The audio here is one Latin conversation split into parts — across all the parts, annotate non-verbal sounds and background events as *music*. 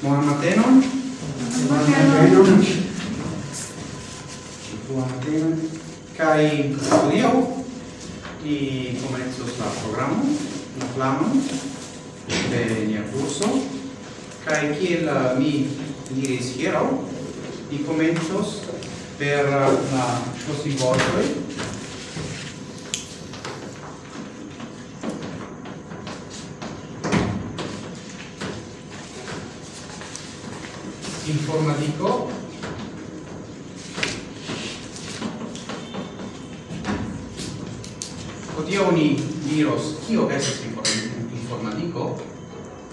Buon mattino. Buon mattino. Buon mattino. Kai odio i comenzo sta programma, la flamma de nia curso. Kai kiel mi diris hieraŭ, i komencos per la volta informatico. Odio ni diros kio estas informatico?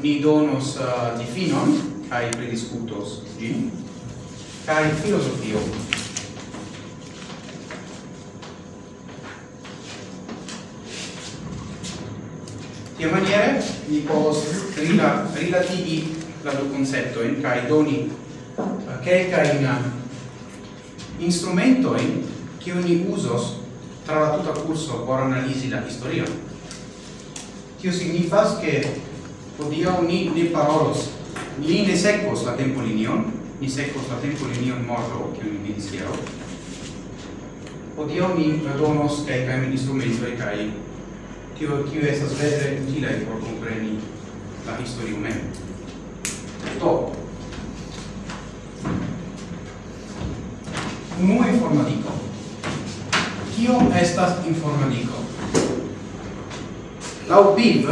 Ni donos uh, difinon kai prediscutos gin kai filosofio Tia maniere ni povos rila, rilatigi la du concepto in kai doni quelca in instrumento in che ogni usos tra la tuta curso por analisi la historia Tio signifas che podia ni ne parolos, ni ne secos la tempolinion, ni secos la tempolinion morto, kiun ni diris hieraŭ. Hodiaŭ ni redonos e kai kaj tio tio estas vere utile por compreni la historia mem. to unue informatico. Kio estas informatico? Lau BIV,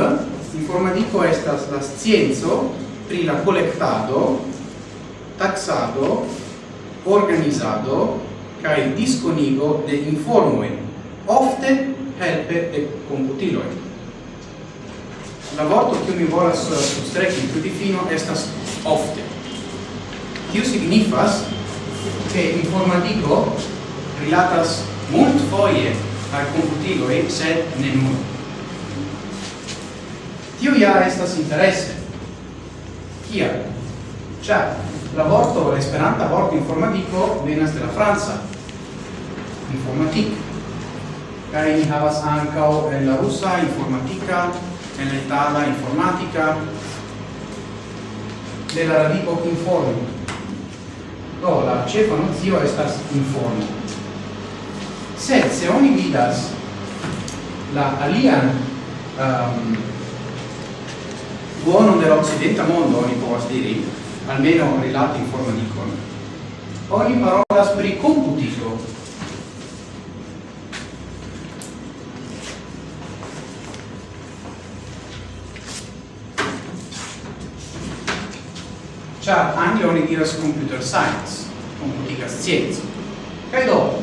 informatico estas la scienzo pri la collectado, taxado, organizado, cae disconigo de informoi, ofte helpe de computiloi. La vorto che mi volas sustrechi più difino estas ofte. Kio signifas che informatico rilatas mult foie al computilo e sed ne nur. Tio ja estas interesse. Kia? Ciar, la vorto, la vorto informatico venas de la Franza. Informatik. Cari ni havas ancao en la russa informatica, en la itala informatica, de la radico informi do la cefa nozio estas informo. Sed se oni vidas la alian um, buono dell'occidenta mondo, oni povas diri, almeno rilati informaticon, oni parolas pri computito, tiutempe oni diras computer science, computica scienza. Kai do,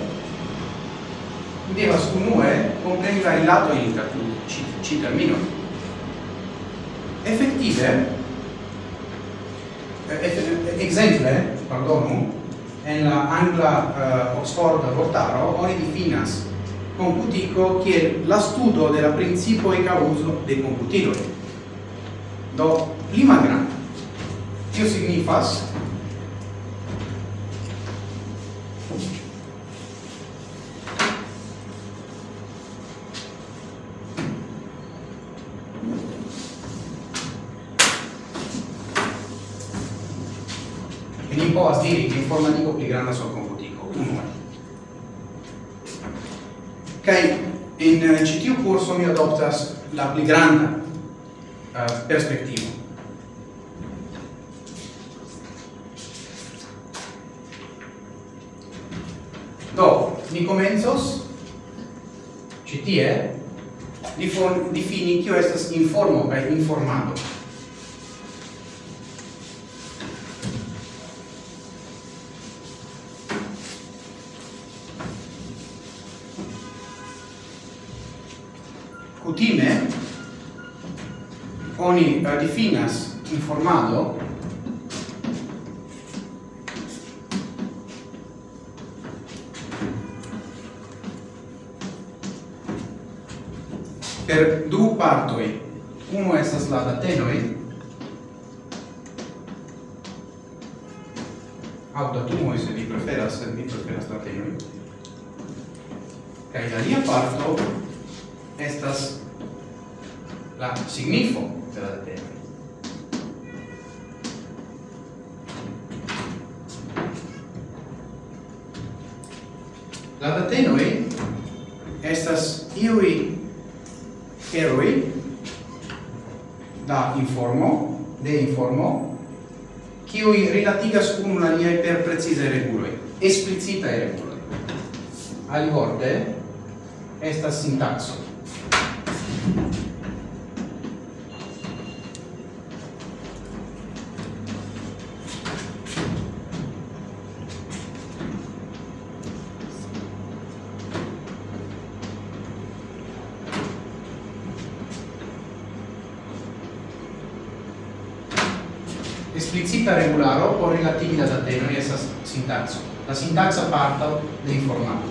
devas unue compreni la rilato inter ci, ci termino. Effettive, eh, eh, exemple, pardonu, en la angla uh, Oxford vortaro oni difinas computico che la studo della principio e causo de computitori Do, pli malgranda. Tio signifas no, sì, informatico pli granda sol computico, Kai in CTU curso mi adoptas la pli granda eh, uh, perspectivo. Do, mi comensos citie, tie difini kio estas informo kaj informado. Kutime oni definas informado per du partoi. Uno estas la datenoi, au datumoi se vi preferas, se vi preferas datenoi, kai la lia parto estas la signifo de la deteno. La detenoi estas iui heroi da informo, de informo, kiui rilatigas unu la niai per precise reguloi, explicitae reguloi. Alivorte, estas sintaxo. Explicita regularo o relativi da e essa sintaxo. La sintaxa parta de informato.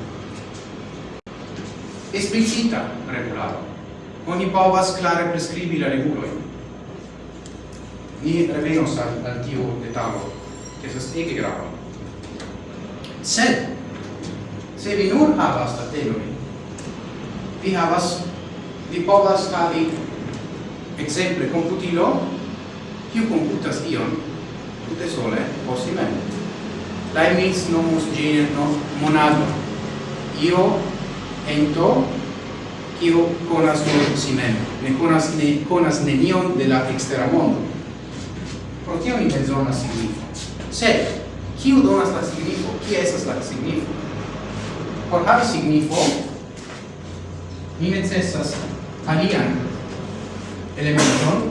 Explicita regularo. oni povas klare prescribi la regulo. Ni revenos al, al tio detalo, che estas ege grava. Sed, se vi nur havas tatenojn, vi havas, vi povas havi exemple computilo, kiu computas ion, tutte sole, posti mem. Leibniz nomus gin no monado. Io ento kiu konas nur si mem, ne konas ne konas nenion de la ekstera mondo. Pro tio ni bezonas signifo. Sed kiu donas la signifo? Kia estas la signifo? Por havi signifo ni necesas alian elementon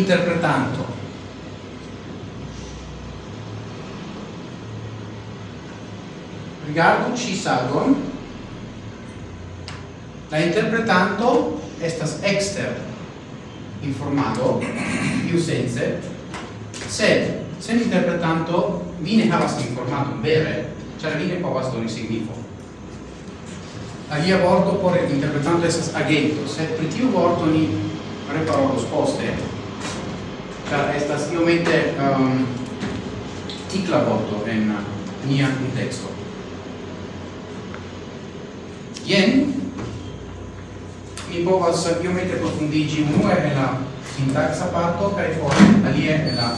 nomigas interpretanto. Rigardu ci sagon. La interpretanto estas exter informado più sense sed se interpretanto vi ne havas informato vere cioè vi ne povas doni signifo alia vorto por interpretanto esas agento sed per tiu vorto ni preparo los poste ĉar estas iomete um, tikla vorto en nia kunteksto. Jen mi povas iomete profundigi unue en la sintaxa parto kai poi alie en la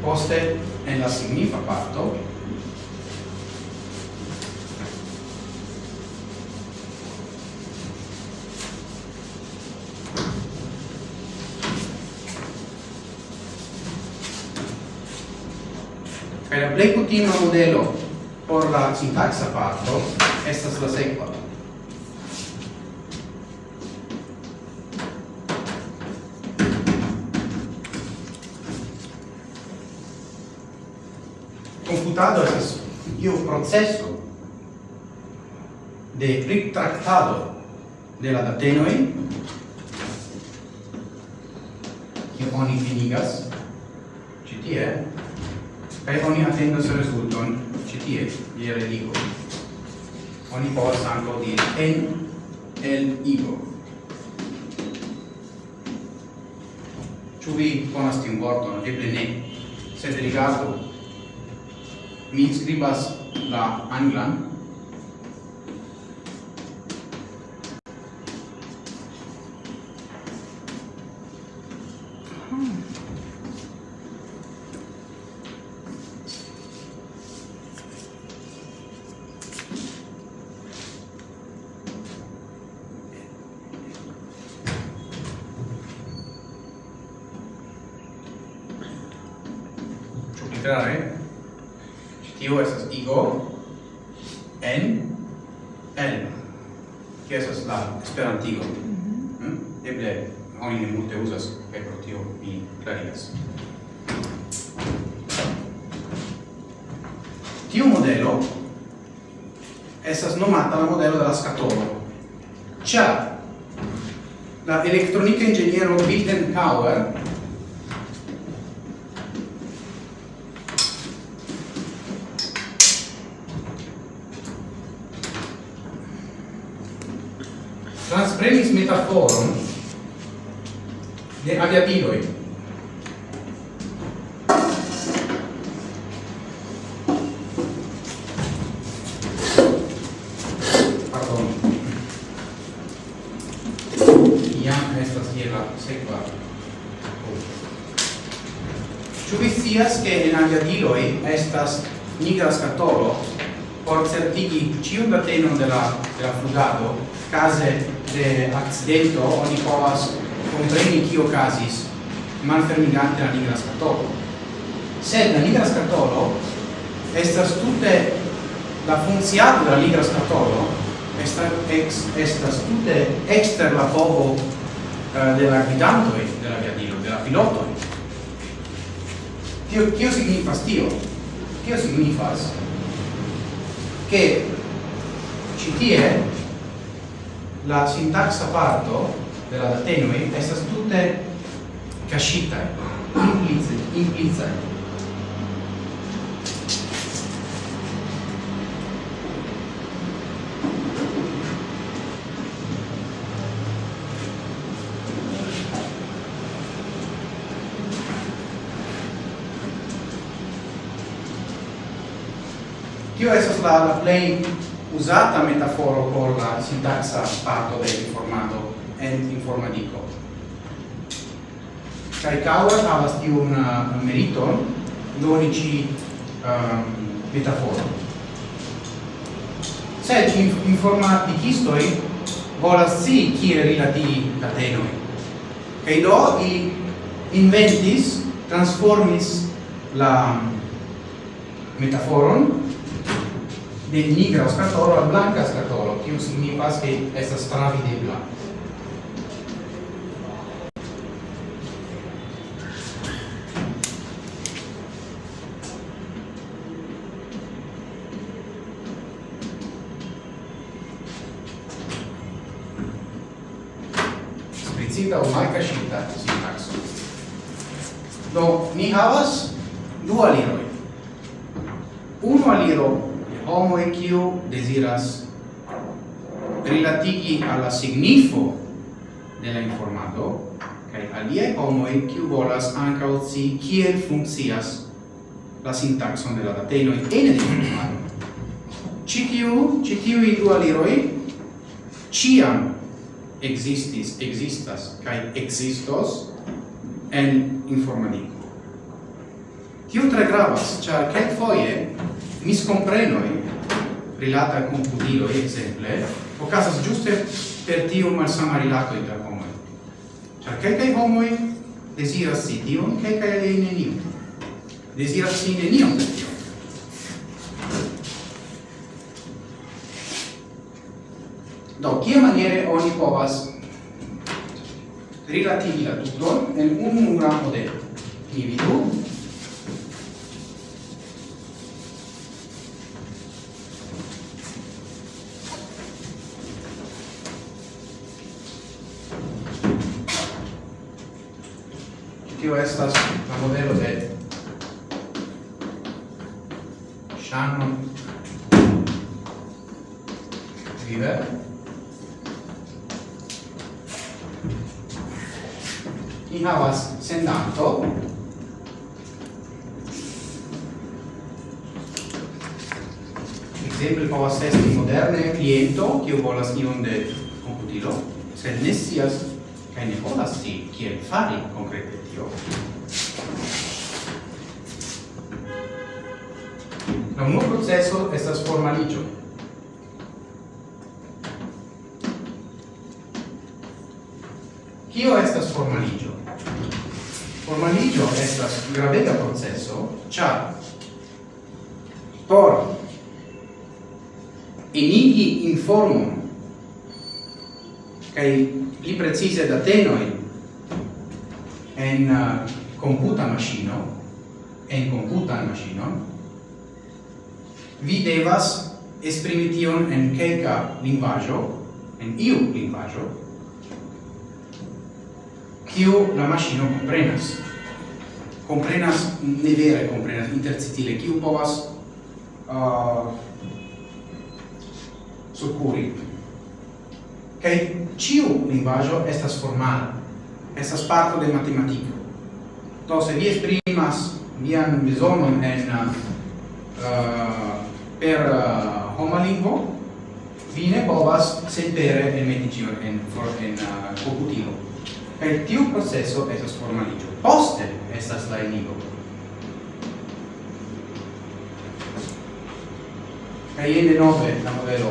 poste en la signifa parto eh, plei kutima modelo por la sintaxa parto estas la sekva. Computado es io processo de retractado de la datenoi che oni finigas citie kai oni attendas rezulton ĉi tie je religo. Oni povas ankaŭ diri en el igo. Ĉu vi konas tiun vorton? Eble ne. Sed rigardu. Mi skribas la anglan Leibniz. Tiu modelo estas nomata la modelo della scatola. Ciar la elettronica ingegnero Wittenhauer case de accidento oni povas compreni kio casis malfermigante la nigra scatolo. Sed la nigra scatolo estas tutte la funziato de la nigra scatolo estas ex, estas tutte exter la povo uh, de la guidantoi de la viadilo, de la. Tio, tio signifas tio? Tio signifas che citie la sintaxa parto della datenue è tutte tutta cascita, implicita. Tio estas la plej usata metaforo por la sintaxa parto de informado en informatico. Kai Kauer havas tiun uh, meriton doni ci um, metaforo. Se Sed informaticistoi volas si kie rilati catenoi. Kai do ili inventis, transformis la um, metaforon de nigra scatolo al blanca skatolo kiu signifas ke estas travidebla explicita o malcascita sintaxo. Do, ni havas du aliroi. Uno aliro homo e quio desiras rilatigi alla signifo de la kai kaj homo e quio volas ankaŭ scii kiel funkcias la sintaxon de la en ene de informato citiu citiu i tiuj du aliroj existis, existas kai existos en informatico Tio tre gravas, ĉar foie miscomprenoi rilata al computilo, exemple, caso giuste per tio malsama rilato inter homoi. che quelcae homoi desiras si tion, quelcae alei nenion. Desiras si nenion per tion. Do, kie maniere oni povas rilativi la tuton en un nura modelo? Ni vidu, linguaggio, en iu linguaggio, kiu la machino comprenas. Comprenas, ne vere comprenas, intercitile, kiu povas uh, succuri. Kaj ciu linguaggio estas formal, estas parto de matematiko. Do se vi esprimas vian bezonon en uh, per uh, homa lingvo, vine povas sentere en medigio en for en uh, computilo. Per tiu processo estas formaligio poste estas la enigo kaj ene nove la modelo.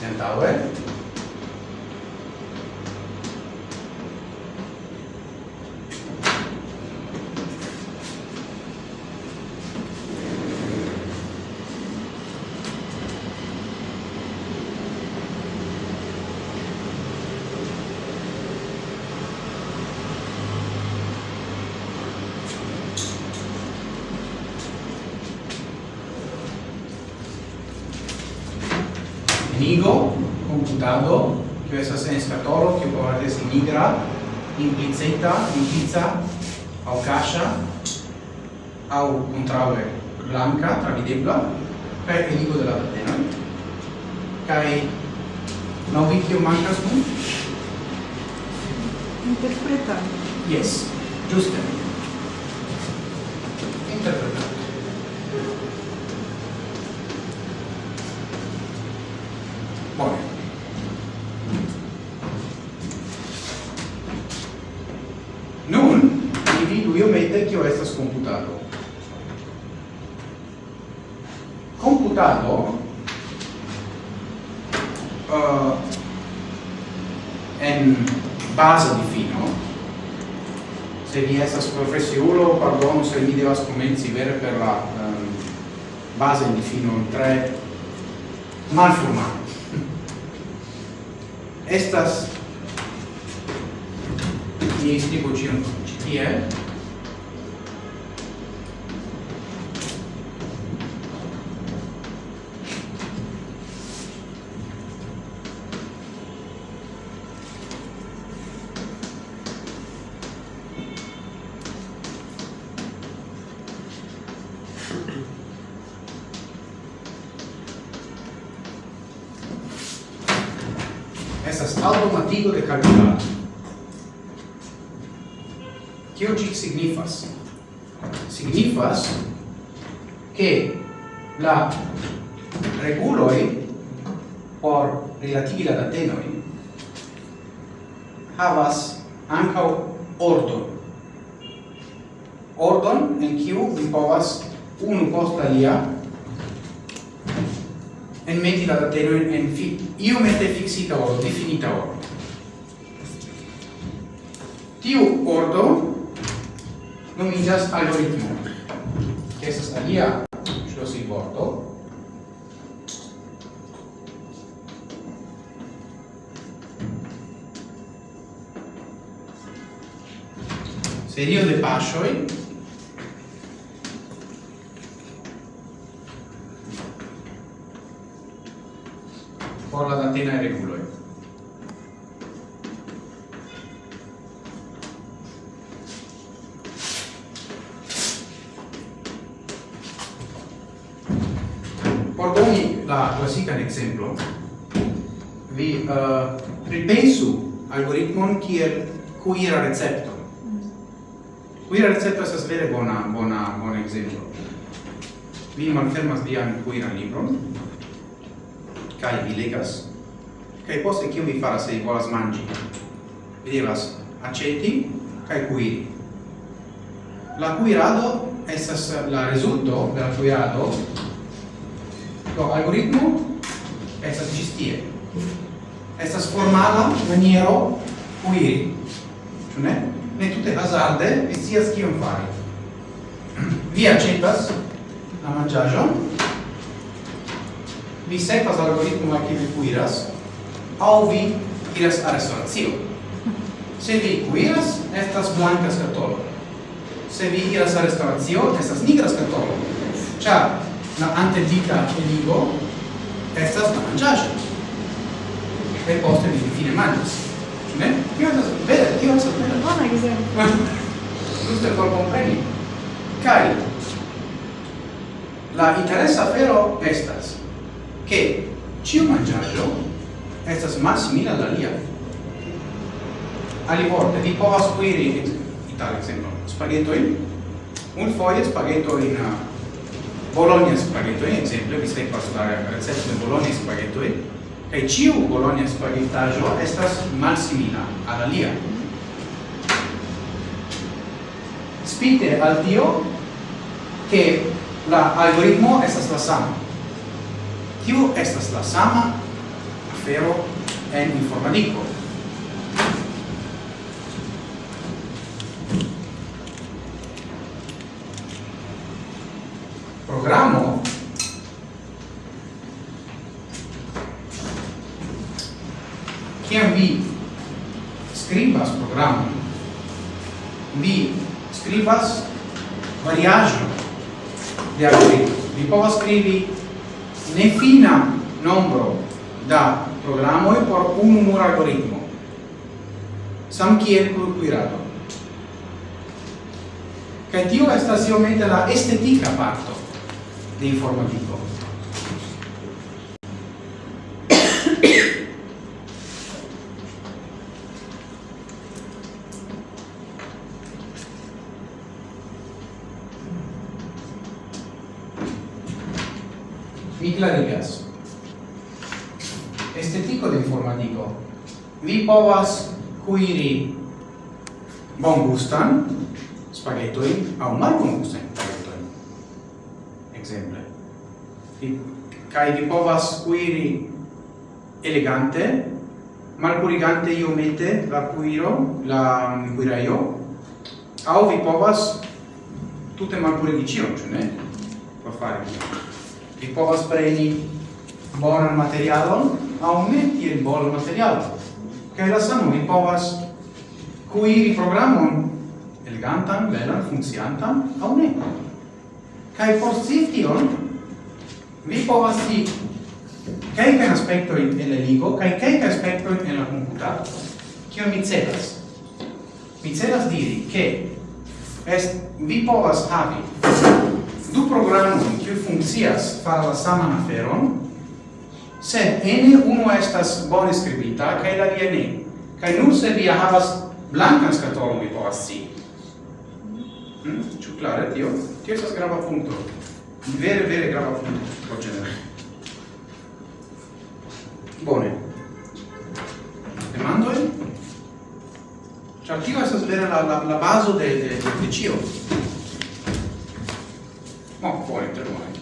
Sentaue ligo, computado, que estas en que che povas es nigra, implicita, implica, au cascia, au contrave blanca, travidebla, per il de la catena. Cai, no vi que mancas nun? Interpreta. Yes, giuste. base di fino se vi estas professiulo pardon se mi devas comenzi vere per la um, fino 3 tre malforma estas ni stigo cion citie karantenae reguloi. Por doni la classican exemplo, vi uh, pripensu algoritmon kiel cuira recepto. Cuira recepto estas vere bona, bona, bona exemplo. Vi malfermas vian cuiran libron, kai vi legas kai poste kio vi faras se vi volas mangi? vi devas aceti kai cuiri. la cuirado estas la resulto de la cuirado. do algoritmo estas ĝis estas formala maniero cuiri. ĉu ne ne tute hazarde vi scias kion fari *clears throat* vi aĉetas la manĝaĵon vi sekvas algoritmo al kiu vi kuiras au vi iras a restauratio. Se vi cuiras, estas blancas skatolo. Se vi iras a restauratio, estas nigra skatolo. Ĉar la antedita eligo estas la manĝaĵo. Kaj poste vi fine manĝas. Ĉu ne? Tio estas vere, tio estas vere. Bona ekzemplo. *laughs* Giusto por compreni. Kaj la interesa afero estas che ciu mangiaggio estas malsimila lia. Ali Alivorte, vi povas kuiri, tal exemplo, spaghettoin, un foie spaghetto in uh, Bologna spaghettoin, exemple, vi sekvas la recepto de Bologna spaghettoin, kaj ciu Bologna spaghettaggio estas malsimila alla lia. Spite al tio, che la algoritmo estas la sama. Tiu estas la sama espero en informatico. Programo Kiam vi scribas programo vi scribas variaĵon de algoritmo. Vi povas scrivi nefina nombro unumura algoritmo, sam kiel por kuirado. Kaj tio estas iomete la estetika parto de informatiko. povas cuiri bon gustan spaghettoi au malbongustan spaghettoi. Exemple. Vi, kai vi povas cuiri elegante, malpurigante iomete la cuiro, la cuiraio, au vi povas tutte mal purigicio, cioè ne? Per fare. Vi povas preni bonan materialon, au metti il bonan materialon kaj la sanuloj povas kuiri programon elegantan, belan, funkciantan, aŭ ne. Kaj por tion, vi povas scii kelkajn aspektojn el la ligo kaj kelkajn aspekto en la komputado. Kio mi celas? Mi celas diri ke est vi povas havi du programon kiuj funkcias far la saman aferon sed ene uno estas bone skribita kaj la alia ne. Kaj nun se vi havas blankan skatolon vi povas scii. Hmm? ĉu klare tio? Tio estas grava punkto. Vere vere grava punkto por ĝenere bone. Demandoj? Ĉar tio estas vere la, la, la bazo de, de, de, de ĉio Bon, poi, per buone.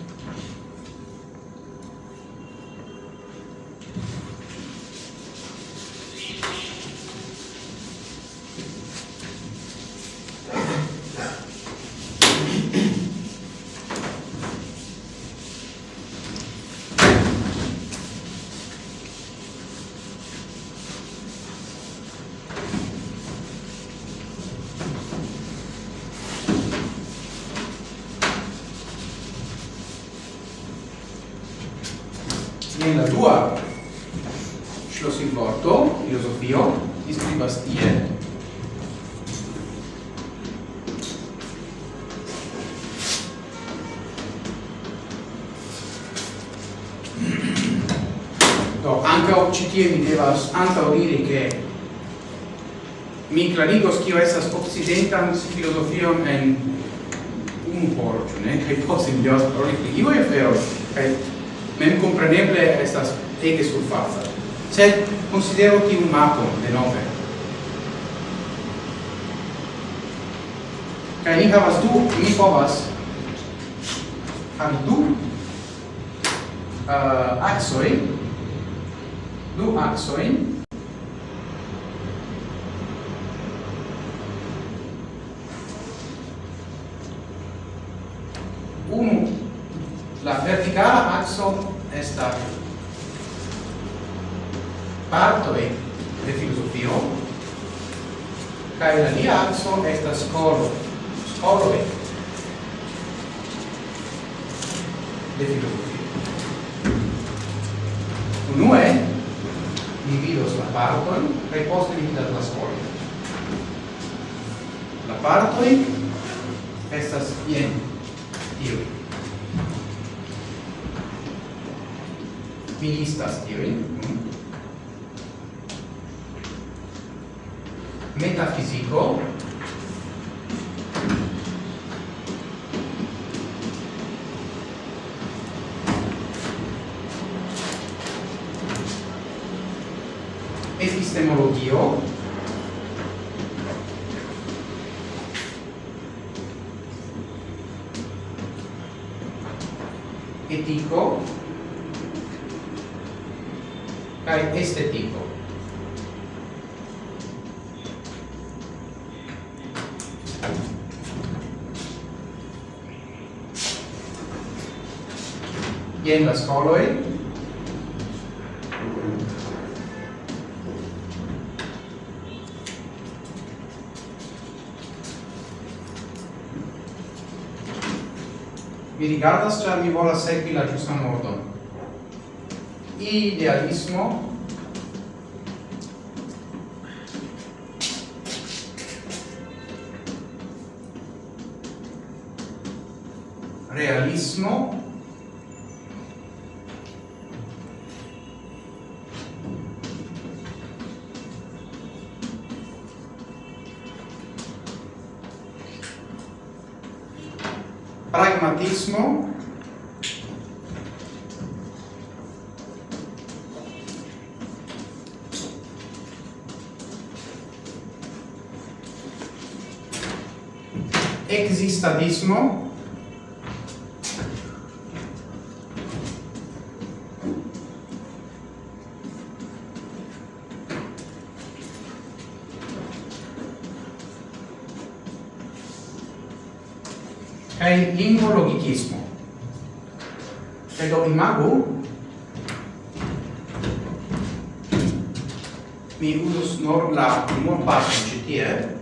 tie mi devas antaŭ diri ke mi clarigos kio estas occidentan filozofion en unu horo, ĉu ne? Kaj poste mi devas paroli pri iuj aferoj kaj memkompreneble estas ege surfaca. Sed considero tiun mapon denove. Kaj ni havas du, mi povas havi du uh, axoi du axoin. Unu. La verticala axo esta e de filosofio kai la dia axo estas scolo skoloi en la scoloi mi rigardas ĉar mi volas sekvi la ĝustan ordon idealismo existadismo. Kai lingvo logicismo. Kai do imago mi usus nor la primor parte ĉi tie.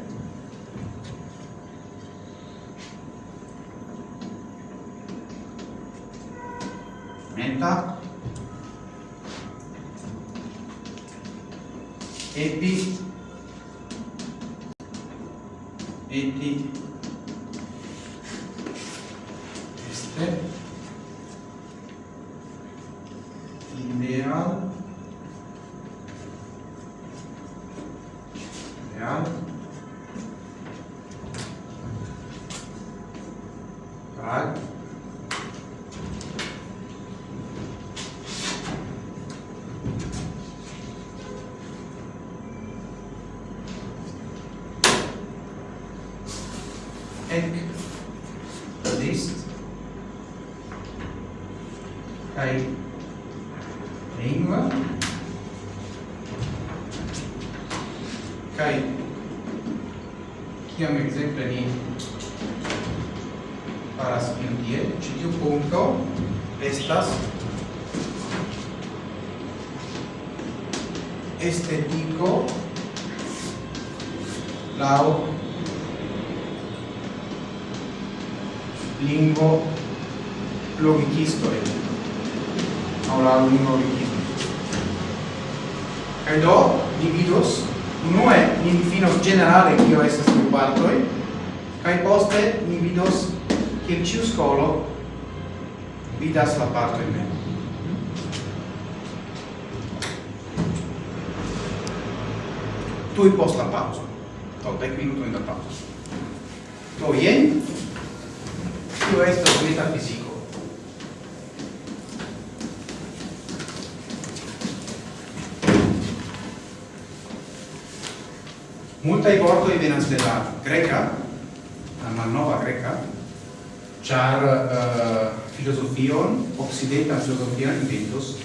uh, filosofion, occidentan filosofian inventos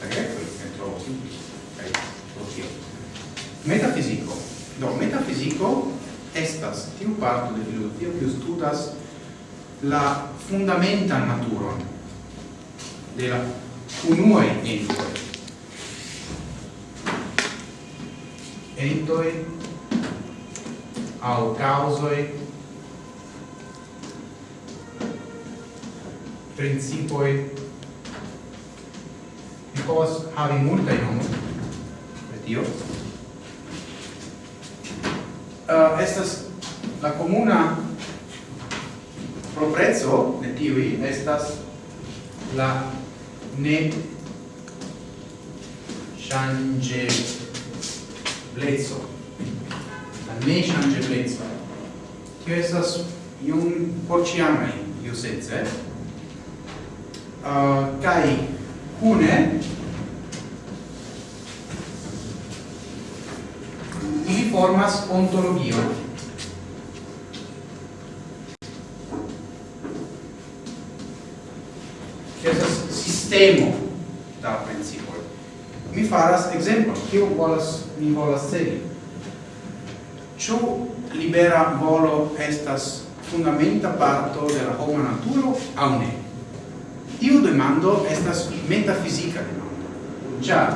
la greco, ne trovo simple kaj filosofio. Metafisico. Do metafisico estas tiu parto de filosofio que studas la fundamentan naturon de la unuae entoi. Entoj au causoi principoi. Mi povas havi multaj nomoj. De tio. Uh, estas la comuna proprezzo de tiui estas la ne change blezzo la ne change blezzo tio estas iun porciamai iusence uh, kai cune ili formas ontologio. che esas sistemo da principoi mi faras exemplo kio volas mi volas segi. Ĉu libera volo estas fundamenta parto de la homa naturo aŭ ne? Tiu demando estas metafizika demando. Ĉar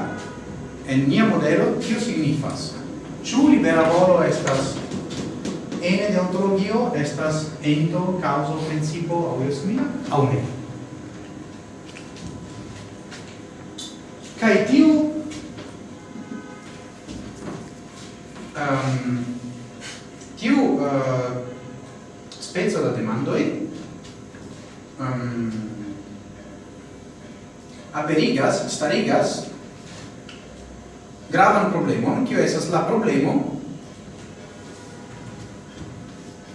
en nia modelo tio signifas ĉu libera volo estas ene de ontologio estas ento causo principo aŭ jes mia aŭ ne. Kaj tiu um, tiu uh, speco da demandoi um, aperigas, starigas gravan problemon, kio esas la problemo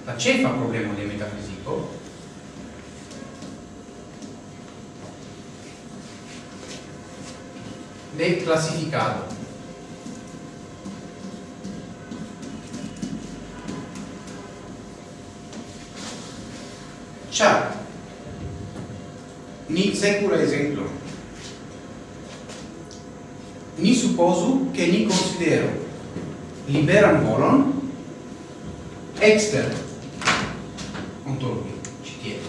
la cefa problemo de metafiziko de classificado Ciao! Ni secura esempio ni supposu che ni considero liberan volon exter ontologia citie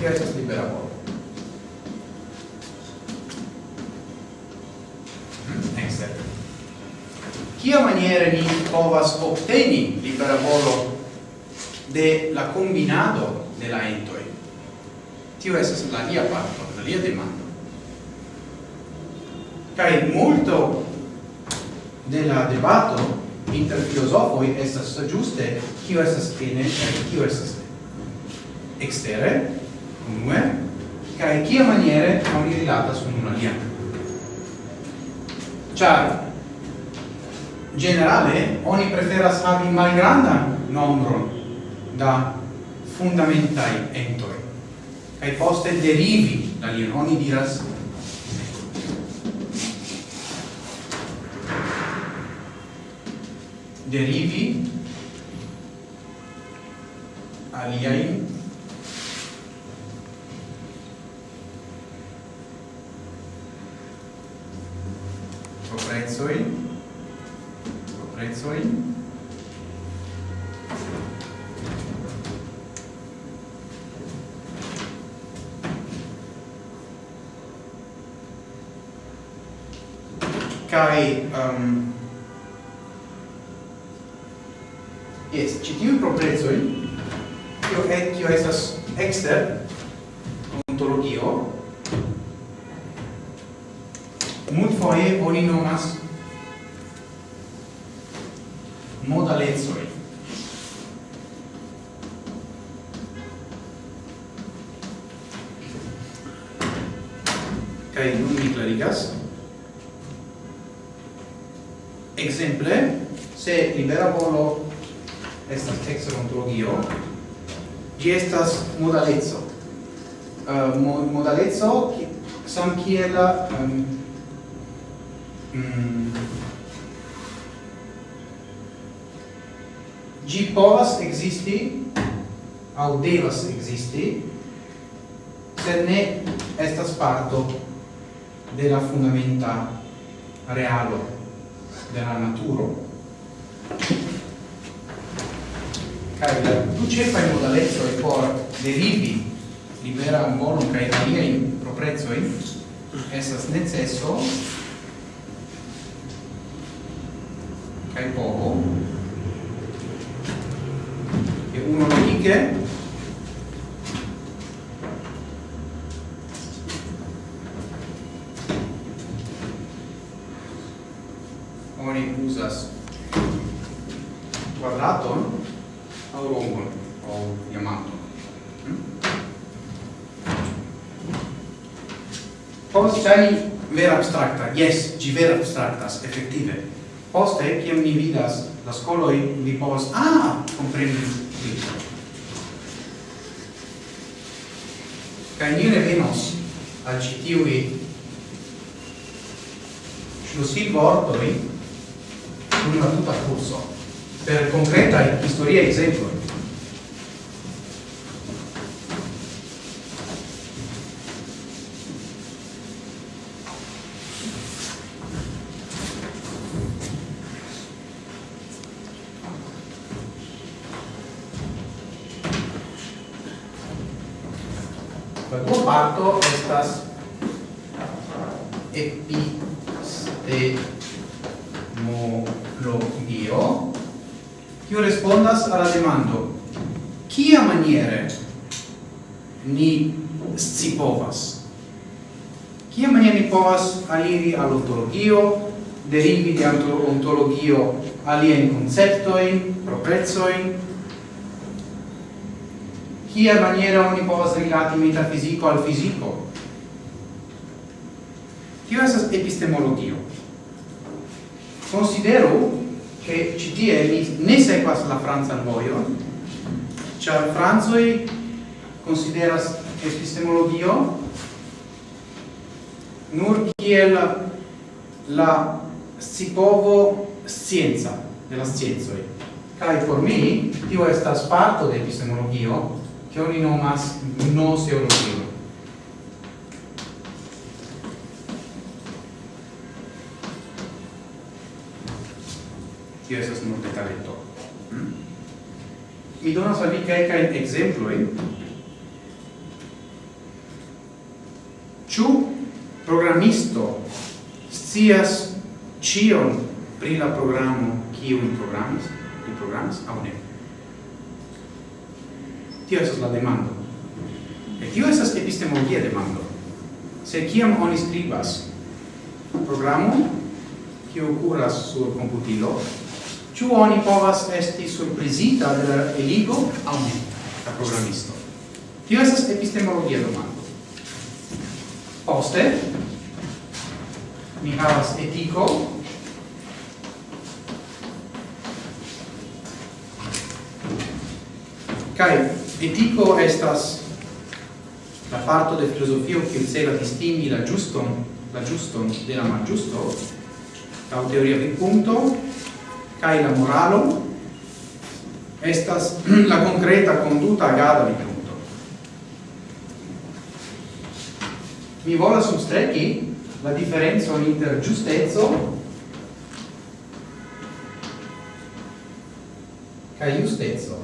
che estas libera volo. Mm-hmm, exter Chia maniere ni povas obteni libera volo de la combinado de la entoi? Tio estas la lia parto la lia demanda. Kai multo de la debato inter filosofoi estas giuste kio estas ene kaj kio estas ekstere, unue, kaj kia maniere oni rilatas unu alian. Ĉar generale oni preferas havi malgrandan nombron da fundamentai entoi kaj poste derivi da lien oni diras derivi aliai proprezoi proprezoi kai um, modalezzo uh, eh, mo modalezzo sam kiel um, mm, gi povas existi au devas existi sed ne estas parto de la fundamenta realo de la naturo kai la du cefa in modalezzo e por derivi libera volum kai alia in proprezzo in esas necesso kai poco e uno righe yes, gi vera abstractas, effective. Poste, ciam ni vidas la scoloi, ni povas, ah, comprendi plico. Cai ni revenos al citiui schlussil vortoi con una tuta curso per concreta historia exemplo ontologio, derivi di ontologio alien conceptoi, proprezoi, Kia maniera oni povas rilati metafisico al fisico. Tio esas epistemologio. Considero che ci tie ni ne sequas la Franzan vojon, ĉar Franzoi consideras epistemologio nur kiel la scipovo scienza della scienza. sciencoi kai por mi tio estas parto de epistemologio che oni nomas gnoseologio. tio estas nur detaletto mi donas al vi kelkajn ekzemplojn ĉu programisto scias cion pri la programo kiun programas, li programas aŭ ne. Tio estas la demando. E tio estas epistemologia demando. Se kiam oni skribas programo kiu kuras sur komputilo, ĉu oni povas esti surprizita de la eligo aŭ ne, la programisto. Tio estas epistemologia demando. Poste, mi havas etiko kai etiko estas la parto de filosofio che celas distingi la giuston la giuston de la malgiusto la teoria del punto kai la moralo estas *clears throat* la concreta conduta agado di punto mi volas substreki la differenza inter giustezzo kaj giustezzo.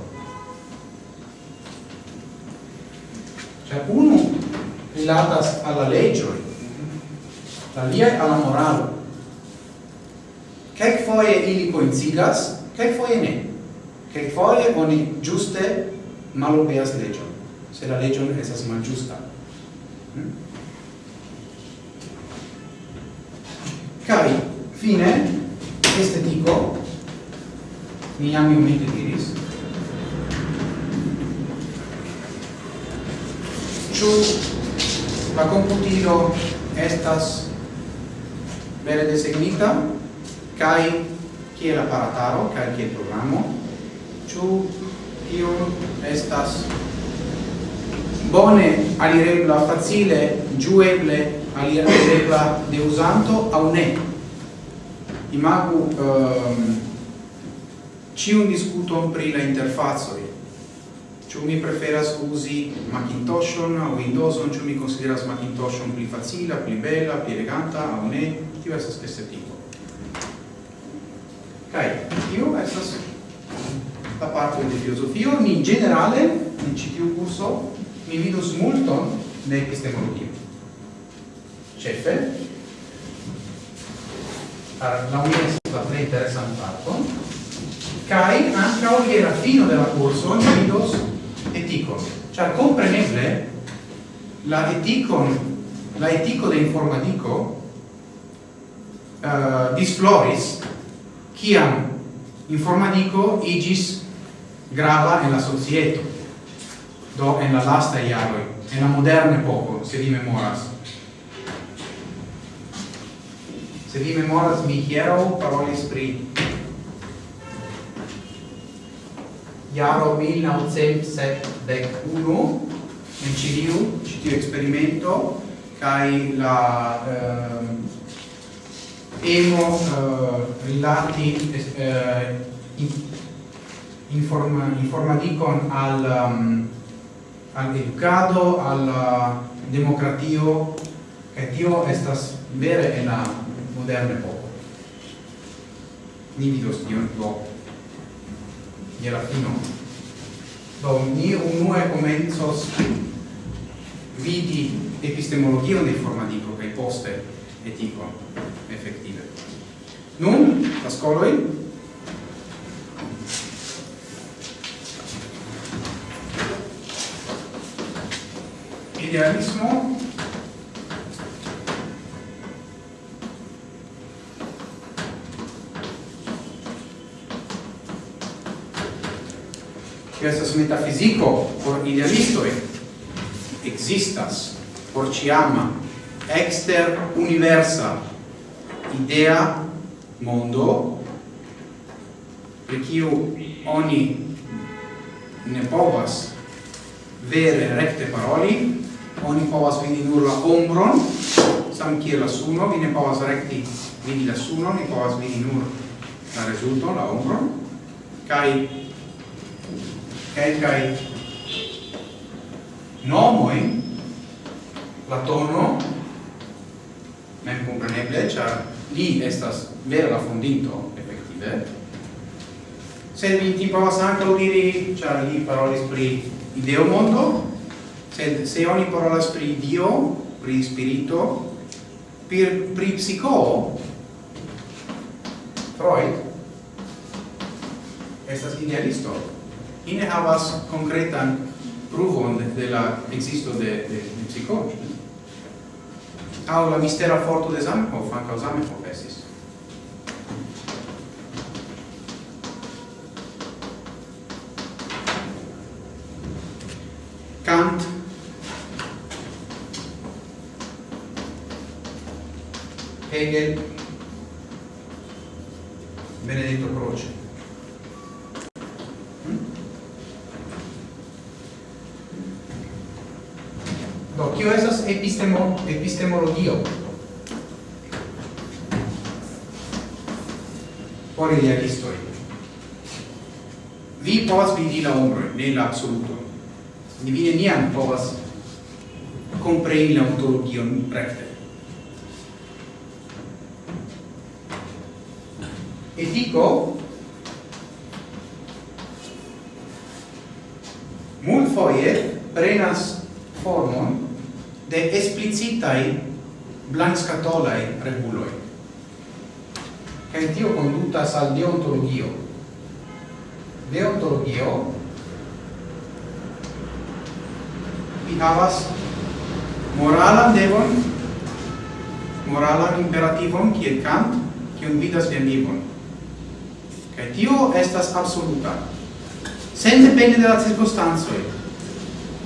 Cioè uno rilatas alla legge, aliae alla morale. Kek foie ili coincidas, kek foie ne. Kek foie oni giuste malobeas legion, se la legion esas mal giusta. Hmm? Cai fine estetico mi ami umite diris. Ciu la komputilo estas vere desegnita kaj kiel aparataro kaj kiel programo ĉu tio estas bone alirebla facile ĝueble alia ebla de usanto au ne imagu um, cium discuton pri la interfazoi Ciu mi preferas usi Macintosh o Windows, ciu mi consideras Macintosh pli facila, pli bella, pli eleganta, au ne, tio esas queste tipo. Kai, io estas la parte de filosofio, ni in generale, in citiu curso, mi vidus multon de epistemologia cefe. La unia la tre interesan parton kai ankaŭ je la fino de la kurso oni vidos etikon cioè kompreneble la eticon, la etico de informatico eh, uh, disfloris kiam informatico igis grava en la societo do en la lasta iaroi en la moderne poco se rimemoras Se vi memoras mi hiero parolis pri Iaro 1971 in Ciliu, citiu experimento, kai la eh, emo eh, rilati eh, inform, informaticon al um, al educado, al eh, democratio, che tio estas vere en la moderne popoli. Ni vidos tion do je la fino. Do ni unue comenzos vidi epistemologion de formatico kai poste etico effettive. Nun, la scoloi, idealismo che estas metafisico por idealistoi existas por ciama exter universa idea mondo per kiu oni ne povas vere recte paroli oni povas vidi nur la ombron sam kiel la suno vi ne povas recti vidi la suno ni povas vidi nur la rezulton la ombron kai kelkaj nomojn Platono mem compreneble, ĉar li estas vera la fondinto, efektive. Sed mi ti povas ankaŭ diri, ĉar li parolis pri ideo mondo, sed se oni parolas pri Dio, pri spirito, per pri psico, Freud, estas idealisto ine havas konkretan pruvon de la existo de de, de psikologo. Au la mistera forto de Zamenhof, ankaŭ Zamenhof esis. Kant Hegel Benedetto Croce kio esas epistemo epistemologio. Por ilia. Vi povas vidi la ombro, ne la absoluto. Ni vi nian povas compreni la ontologion recte. Etico mult foie prenas formo de esplicitai blanscatolai reguloi. Cae tio condutas al deontologio. Deontologio vi havas moralan devon, moralan imperativon, kiel Kant, kiun vidas vian vivon. Kaj tio estas absoluta. Sen depende de la circunstancoj,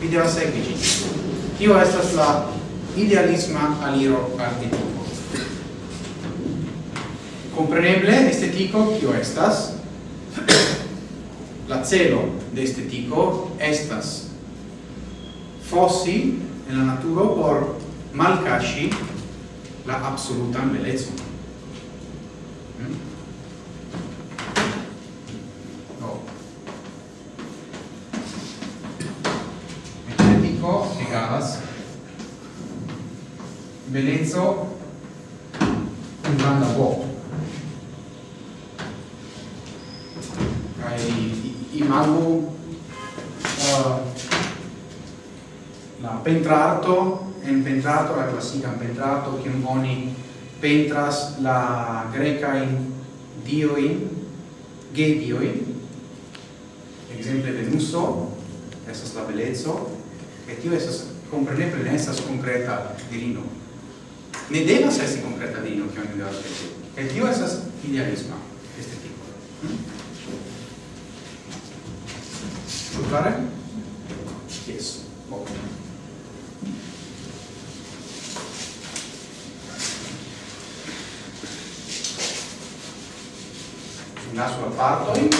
vi devas sekvi ĝin. Tio estas la idealisma aliro artetico. Compreneble, estetico, kio estas? *clears throat* la celo de estetico estas fossi en la naturo por malcasci la absolutan belezon. Mm? pentrato, la classica pentrato, che oni pentras la grecain dioin, ge dioin, exemple Venuso, estas la bellezzo, e tio estas compreneble ne estas concreta dirino. Ne devas esti concreta dirino, che oni devas pensi. E tio estas idealisma, estetico. Hm? Ĉu clare? Yes. naso partoi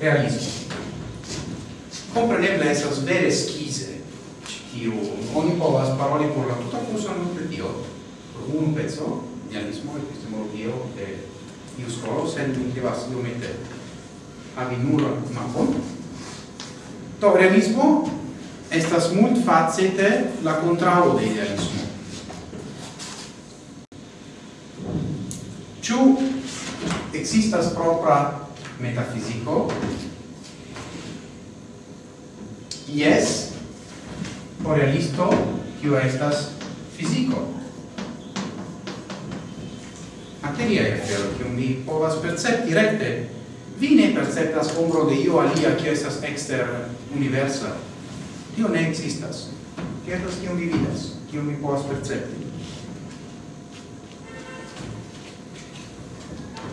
realismo compreneble estas vere schise tiu. Oni povas paroli por la tuta cosa non per dio por un pezzo idealismo epistemologio de iu scolo sen mi devas iomete havi nulo mapon. To realismo estas mult facete la contrao de idealismo. Ciu existas propra metafisico? Yes, o realisto, kiu estas fisico. Materia afero, kiun vi povas percepti rekte, vi ne perceptas ombro de io alia, kiu estas ekster universa, Tio ne existas. Tio estas kiu vi vidas, kiu mi povas percepti.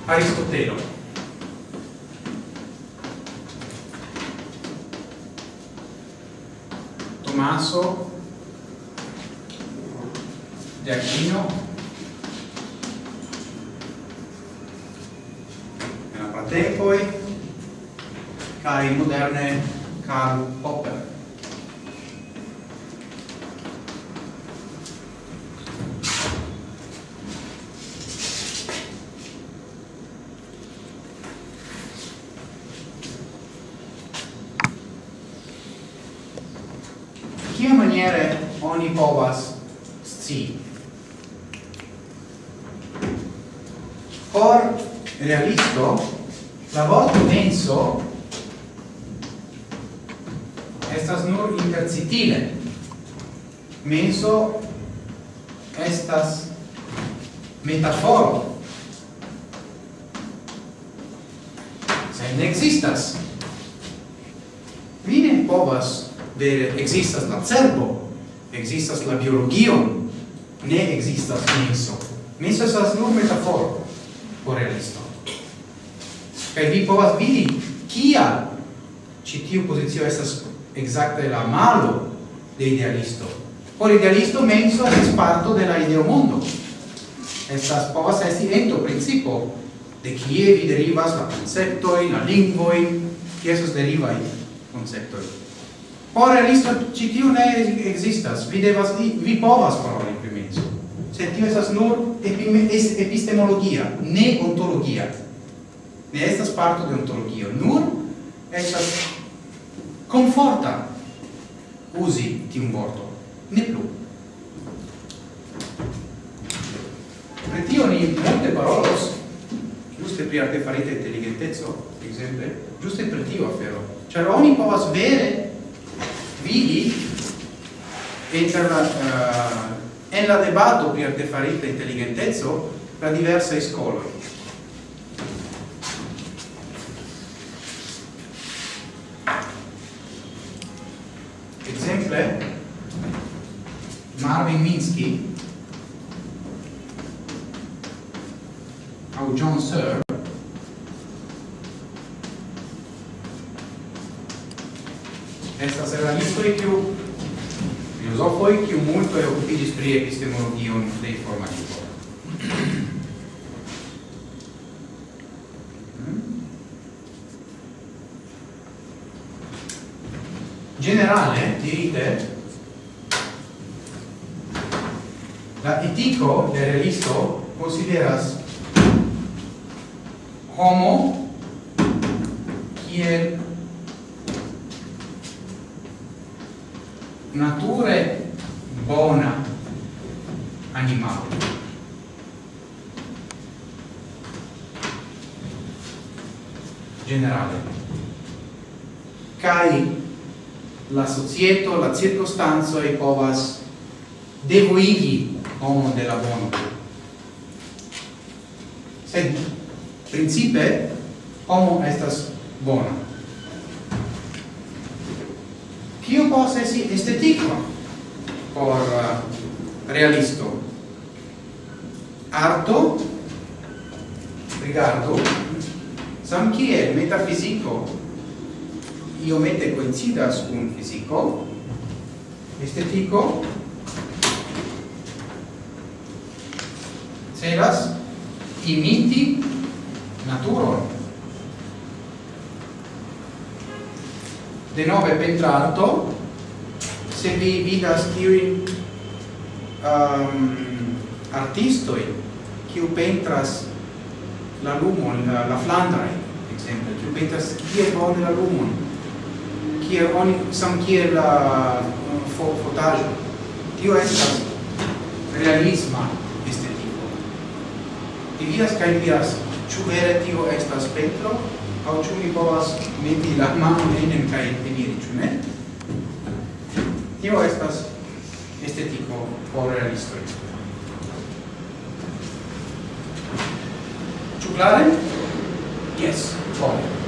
Aristotelo. Tommaso de Aquino nella pratempoi cari moderne Karl Popper povas sci. Por realisto, la vorto menso estas nur intercitile. Menso estas metaforo. Se ne existas. Vine ne povas vere existas la cerbo, existas la biologion, ne existas menso. Menso estas nur metaforo por realisto. Kaj vi povas vidi, kia ĉi tiu pozicio estas exacte la malo de idealisto. Por idealisto menso es parto de la ideomondo. Estas povas esti ento principo de kie vi derivas la konceptojn, la lingvojn, kie estas derivaj konceptoj. Por realisto ci tiu ne existas, Vi devas vi povas paroli pri menso. Se tiu estas nur epistemologia, ne ontologia. Ne estas parto de ontologio, nur estas conforta usi tiun vorto. Ne plu. Pri tio ni multe parolos, giuste pri artefarita intelligentezzo, exemple, giuste per tio afero. Cioè, oni povas vere vidi la uh, en la debato pri artefarita intelligentezzo la diversa scoloi. Exemple, Marvin Minsky priepistemologion dei formalismo. Mm? Generale, dirite, la etico de relisto consideras la circostanzo e povas devoigi homo de la bono. Sed principe homo estas bona. Kio posesi estetiko por uh, realisto? Arto, rigardo, sam kiel metafisico iomete coincidas cun fisico, estetiko celas imiti naturon de nove pentrarto se vi vidas tiuin um, artistoi kiu pentras la lumon, la, la flandra exemple, kiu pentras kiel bone la lumon, kiel oni, sam kiel la fo fotajo tio estas realisma estetiko vi vidas kaj vidas ĉu vere tio estas petro? Aŭ ĉu mi povas meti la manon enen kaj eniri ĉu ne? Tio estas estetiko por realistoj ĉu klare? Yes, bone.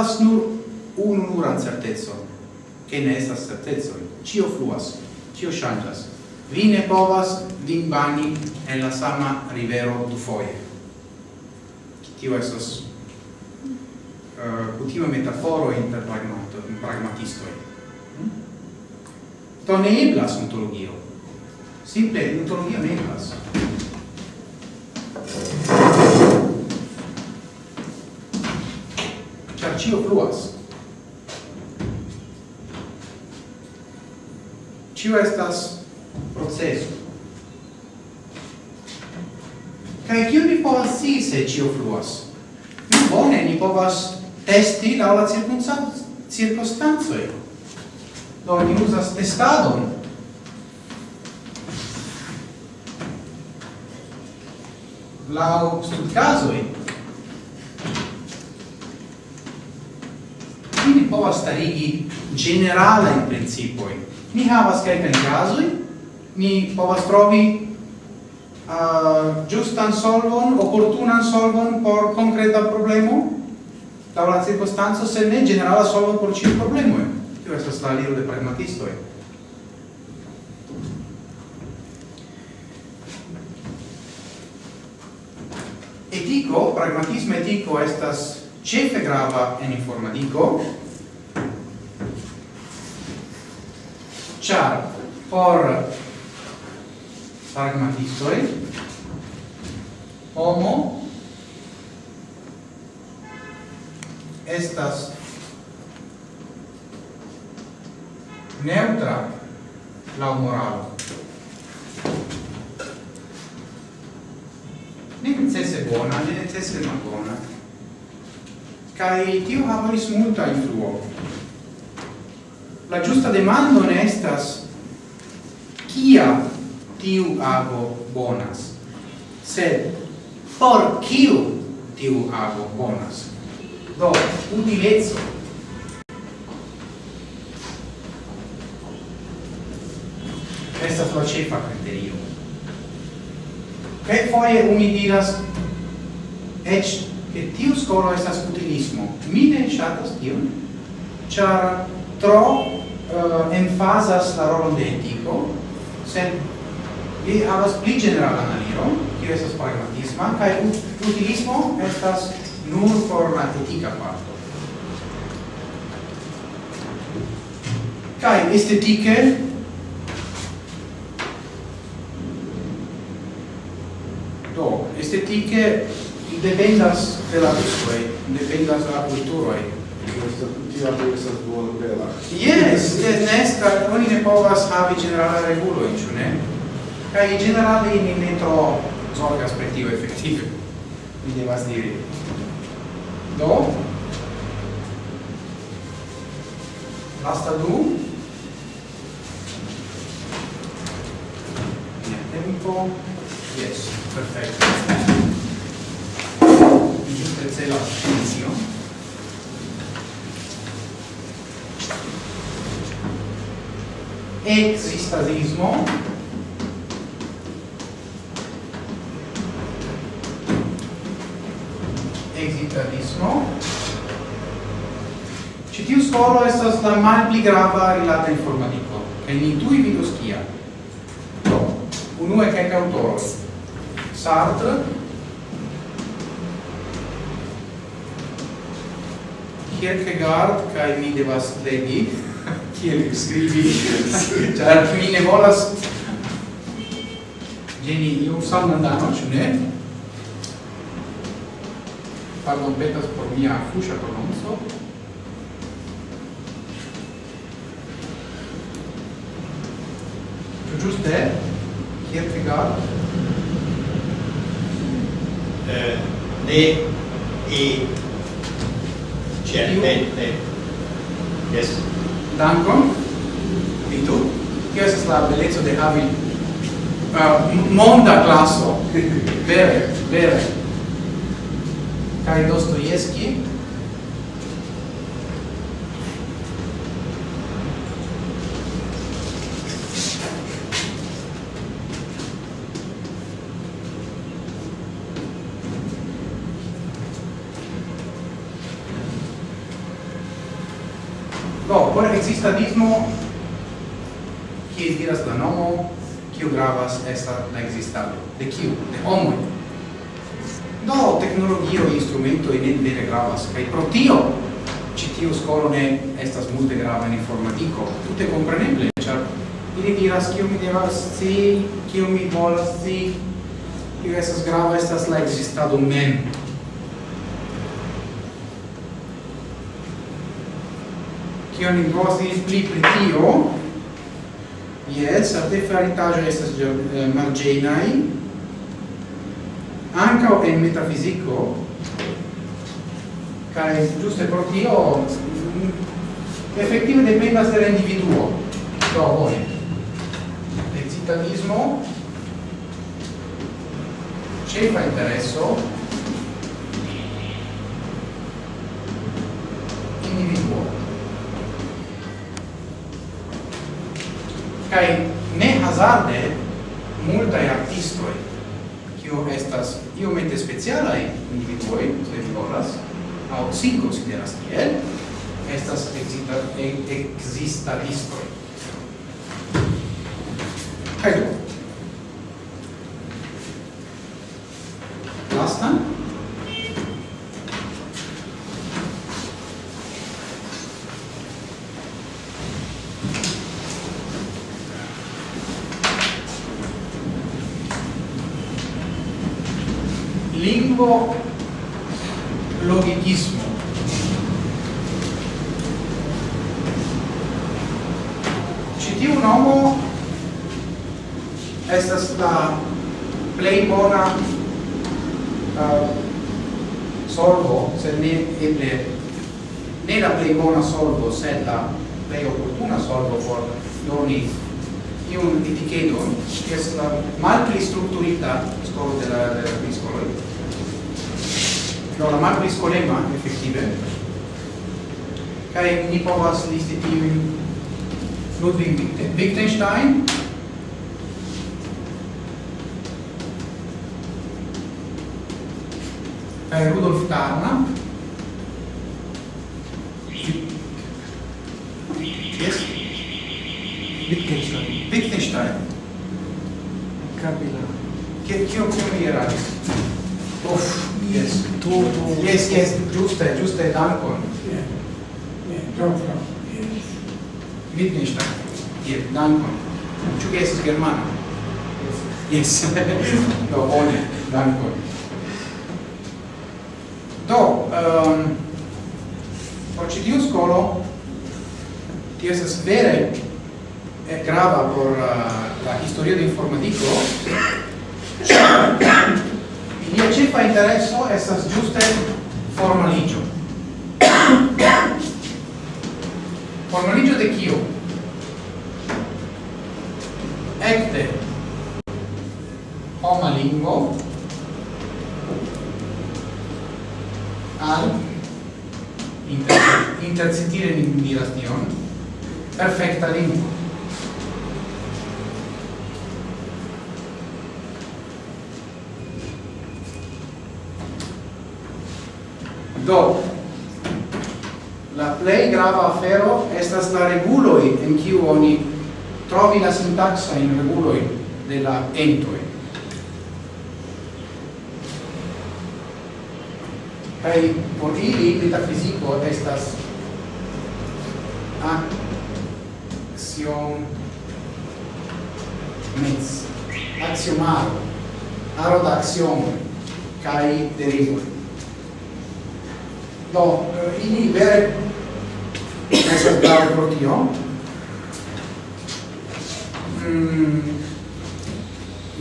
havas nur unu nuran certezon, che ne estas certezoi. Cio fluas, cio changas. Vi ne povas vin bani en la sama rivero du foie. Tio estas uh, eh, cutima metaforo inter pragmatistoi. Mm? Hm? To ne eblas ontologio. Simple, ontologia ne eblas. cio fluas. Cio estas proceso. Kai kiu ni povas si se cio fluas? Nu bone, ni povas testi la la circunstancoj. Do ni uzas testadon. Laŭ studcasoi, povas starigi generala in principoi. Mi havas kelkajn kazoj, mi povas trovi uh, giustan solvon, opportunan solvon por concreta problemo, la la circostanza se ne generala solvon por ĉiu problemo. Tio estas la aliro de pragmatistoj. Etico, pragmatismo etico estas cefe grava en informatico, char por pragmatistoi homo estas neutra la moral ne necesse bona, ne necesse malbona. Kai tio havonis multa influo la giusta demando ne estas kia tiu ago bonas? Sed por kiu tiu ago bonas? Do utilezzo. Estas la cefa criterio che foie mi diras eĉ che tiu scolo estas utilismo. Mi ne ŝatas tion. Char tro uh, enfasas la rolon de etico, sed li havas pli ĝeneralan aliron, kiu estas pragmatisma, kaj utilismo estas nur por la etika parto. Kaj estetike do estetike dependas de la gustoj, dependas de la kulturoj Yes, yes, nes, ca oni ne povas havi generala regulo, ciu ne? Ca i generale ni ne tro zorgas per tio effettive, mi devas diri. Do? Lasta du? Mia tempo? Yes, perfetto. Giuste celo, scienzion. existasismo existasismo ci tiu scolo estas la malpli grava rilata informatico che ni tuj vidos kia do unue kaj aŭtoroj. Sartre. Kierkegaard kai mi devas legi kiel scrivi ĉar mi ne volas ĝeni io sanan danon, ĉu ne? Pardon, petas por mia fuŝa prononco. Ĉu ĝuste? Kiel rigardo? Eh, ne, e certamente, yes dankon. e tu che è la bellezza de havi uh, monda classo *laughs* vere, vere. kai Dostoevski estas la existado. De kiu? De homo Do, teknologio instrumento ne vere gravas, kaj pro tio ĉi tiu skolo ne estas multe grava en informatiko, tute kompreneble, ĉar ili diras kiu mi devas scii, kiu mi volas scii, kiu estas grava estas la existado mem. Kion ni povas diri pli pri tio, Yes, artefaritaĵo estas eh, marĝenaj ankaŭ en metafiziko kaj ĝuste pro tio mm, efektive dependas de la individuo. Do bone. Decitanismo ĉefa intereso kai ne hazarde multa artistoi kio estas io mete speciala individui se vi volas au si consideras tiel estas exista e exista listoi kai difícil. *laughs* Do, la plei grava afero estas la reguloi en kiu oni trovi la sintaxa in reguloi de la entoi. Kai por ili metafiziko estas axiom mens axiomaro aro da axiomo kai derivoi do ili vere estas grave pro tio mm,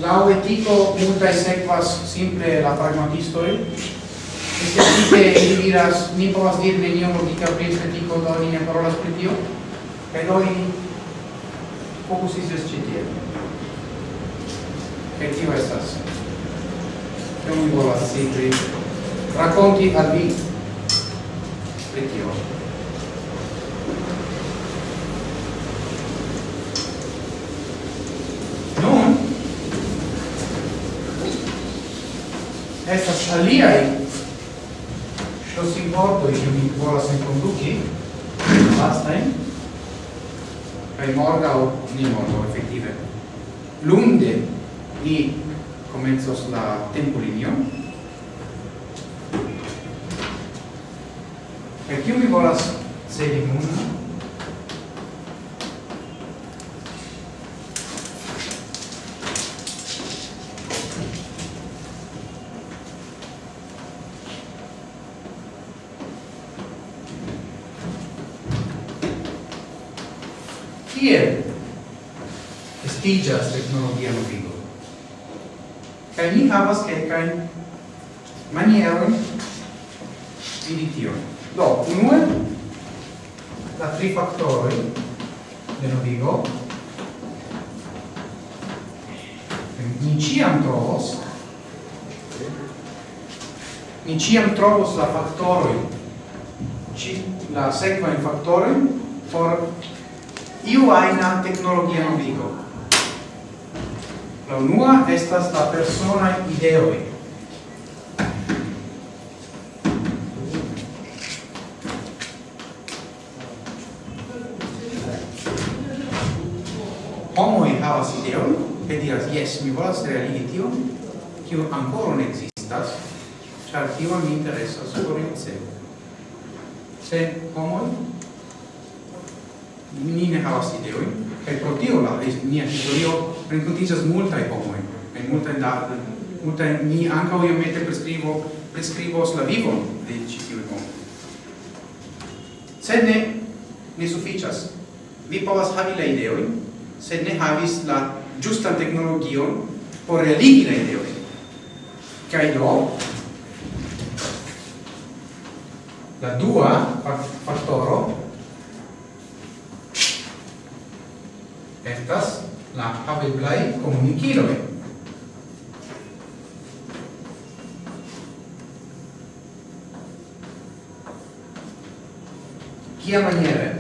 laŭ etico multaj sequas simple la pragmatistoj Specialmente ili diras, ni povas dir nenion logika pri estetiko, do ni ne parolas pri tio, kaj do ni fokusiĝas ĉi tie. Kaj tio estas. Kion mi volas diri? racconti al vi pri. Nun, estas aliai ŝlosimvortoj, che mi volas enkonduki, vastajn, morga o ni morga, efektive, lunde ni comenzos la tempolinio, Kaj kiu mi volas celi nun? Tiel estigas tecnologia novigo. Kai ni havas kelkajn manierojn vidi tion. Do, unue, la tri factori, de novigo, ni ciam trovos, ni ciam trovos la factori, ci, la sequa in factori, for iu aina tecnologia novigo. La unua estas la persona ideoi, homoi havas ideon, che diras, yes mi volas realigi tio kio ancora ne existas, char tio mi interesas korice. Se homoi ni ne havas ideoin, e pro tio la mia historio renkontiĝas multaj homoj, e multaj da multaj ni anca io mette prescrivo priskribos la vivon de ĉi tiuj homoj. Ne ne sufficias Vi povas havi la ideojn, se ne havis la giusta tecnologia por realigi la ideoi. Kai do, la dua faktoro estas la haveblai komunikiloj. Kia maniere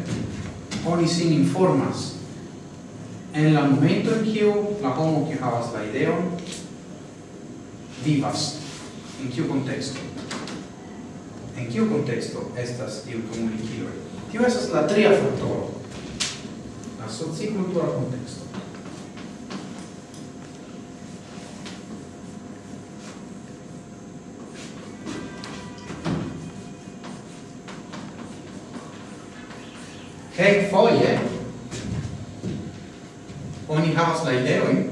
oni sin informas en la momento en kiu la homo kiu havas la ideon vivas. In kiu contexto en kiu contexto estas tiu komunikilo tio estas la tria faktoro la sociokultura konteksto Kelkfoje havas la ideojn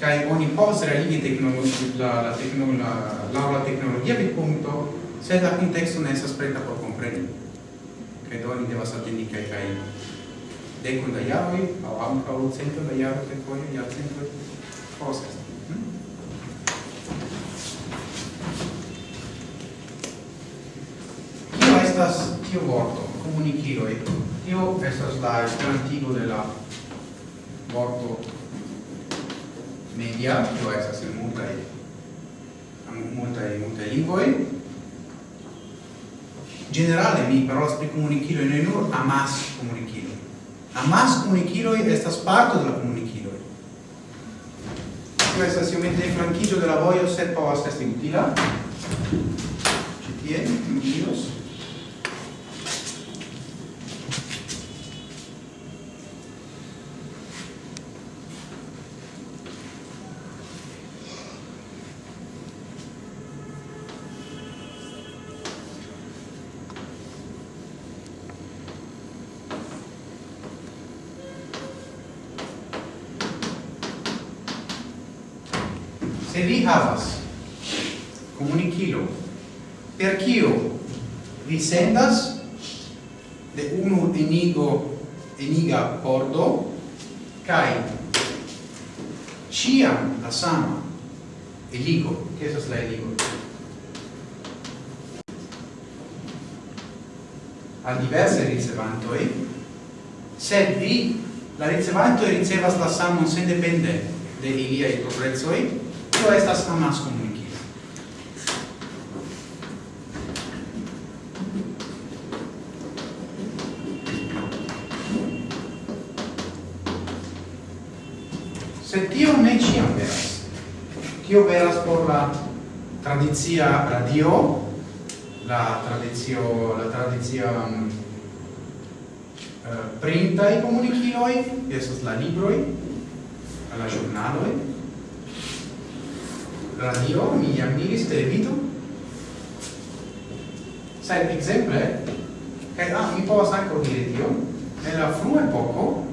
kaj oni povas realigi teknologi la la teknologia la la la teknologia vidpunkto sed la kunteksto ne estas preta por kompreni. Kaj do oni devas atendi kaj kaj dekon da jaroj aŭ ankaŭ cento da jaroj kelkfoje jarcentoj hm? Kio estas tiu vorto, comuniciroi. Tio estas la esperantigo de la vorto media, tio estas in multaj multaj multaj lingvoj. Generale mi parolas pri komunikiloj, ne nur amas komunikiloj. Amas komunikiloj estas parto de la komunikiloj. Tio estas iomete flankiĝo de la vojo, sed povas esti utila. Ĉi tie mi diros. se vi havas comunicilo per kio vi sendas de unu enigo eniga pordo kai ciam la sama eligo che esas la eligo? A diverse ricevantoi sed vi la ricevanto ricevas la samon sendepende de ilia iliai coprezoi tio estas amas komunikilo. Se tio ne ciam veras, tio veras por la tradizia radio, la tradizio, la tradizia um, mm, uh, eh, printai comuniciloi, esas la libroi, la giornaloi, radio mi amiris televido. Sed exemple che ah mi povas ankaŭ diri tion en la frua epoko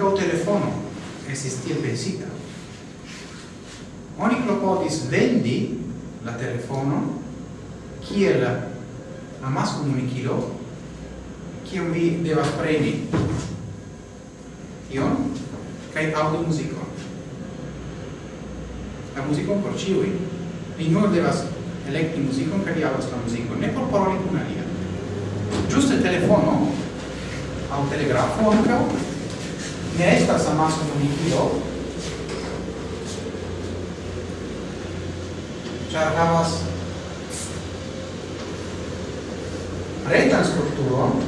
o telefono estis tiel pensita. Oni klopodis vendi la telefono kiel amas comunicilo kion vi devas preni. Ion kai audio musico la muziko por ciui. vi nur devas elekti musico kaj vi aŭdas la muzikon ne por paroli kun alia. Ĝuste telefono aŭ telegrafo anche, ne estas amasa komunikilo ĉar havas retan strukturon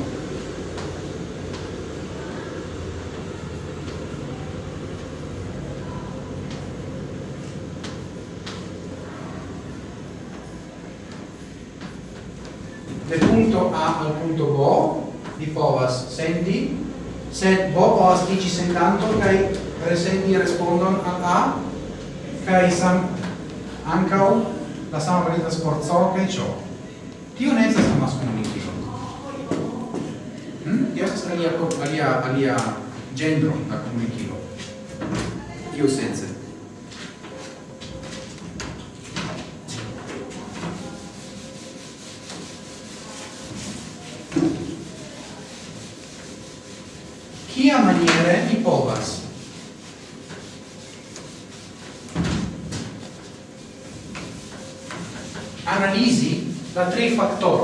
sendi, sed bo povas dici sentanto kai resendi respondon al a kai sam ancau la sama valida sforzo kai ciò. Tio ne estas amas comunicilo. Hm? Tio estas alia, alia, alia gendro da comunicilo. Tio sense. factor.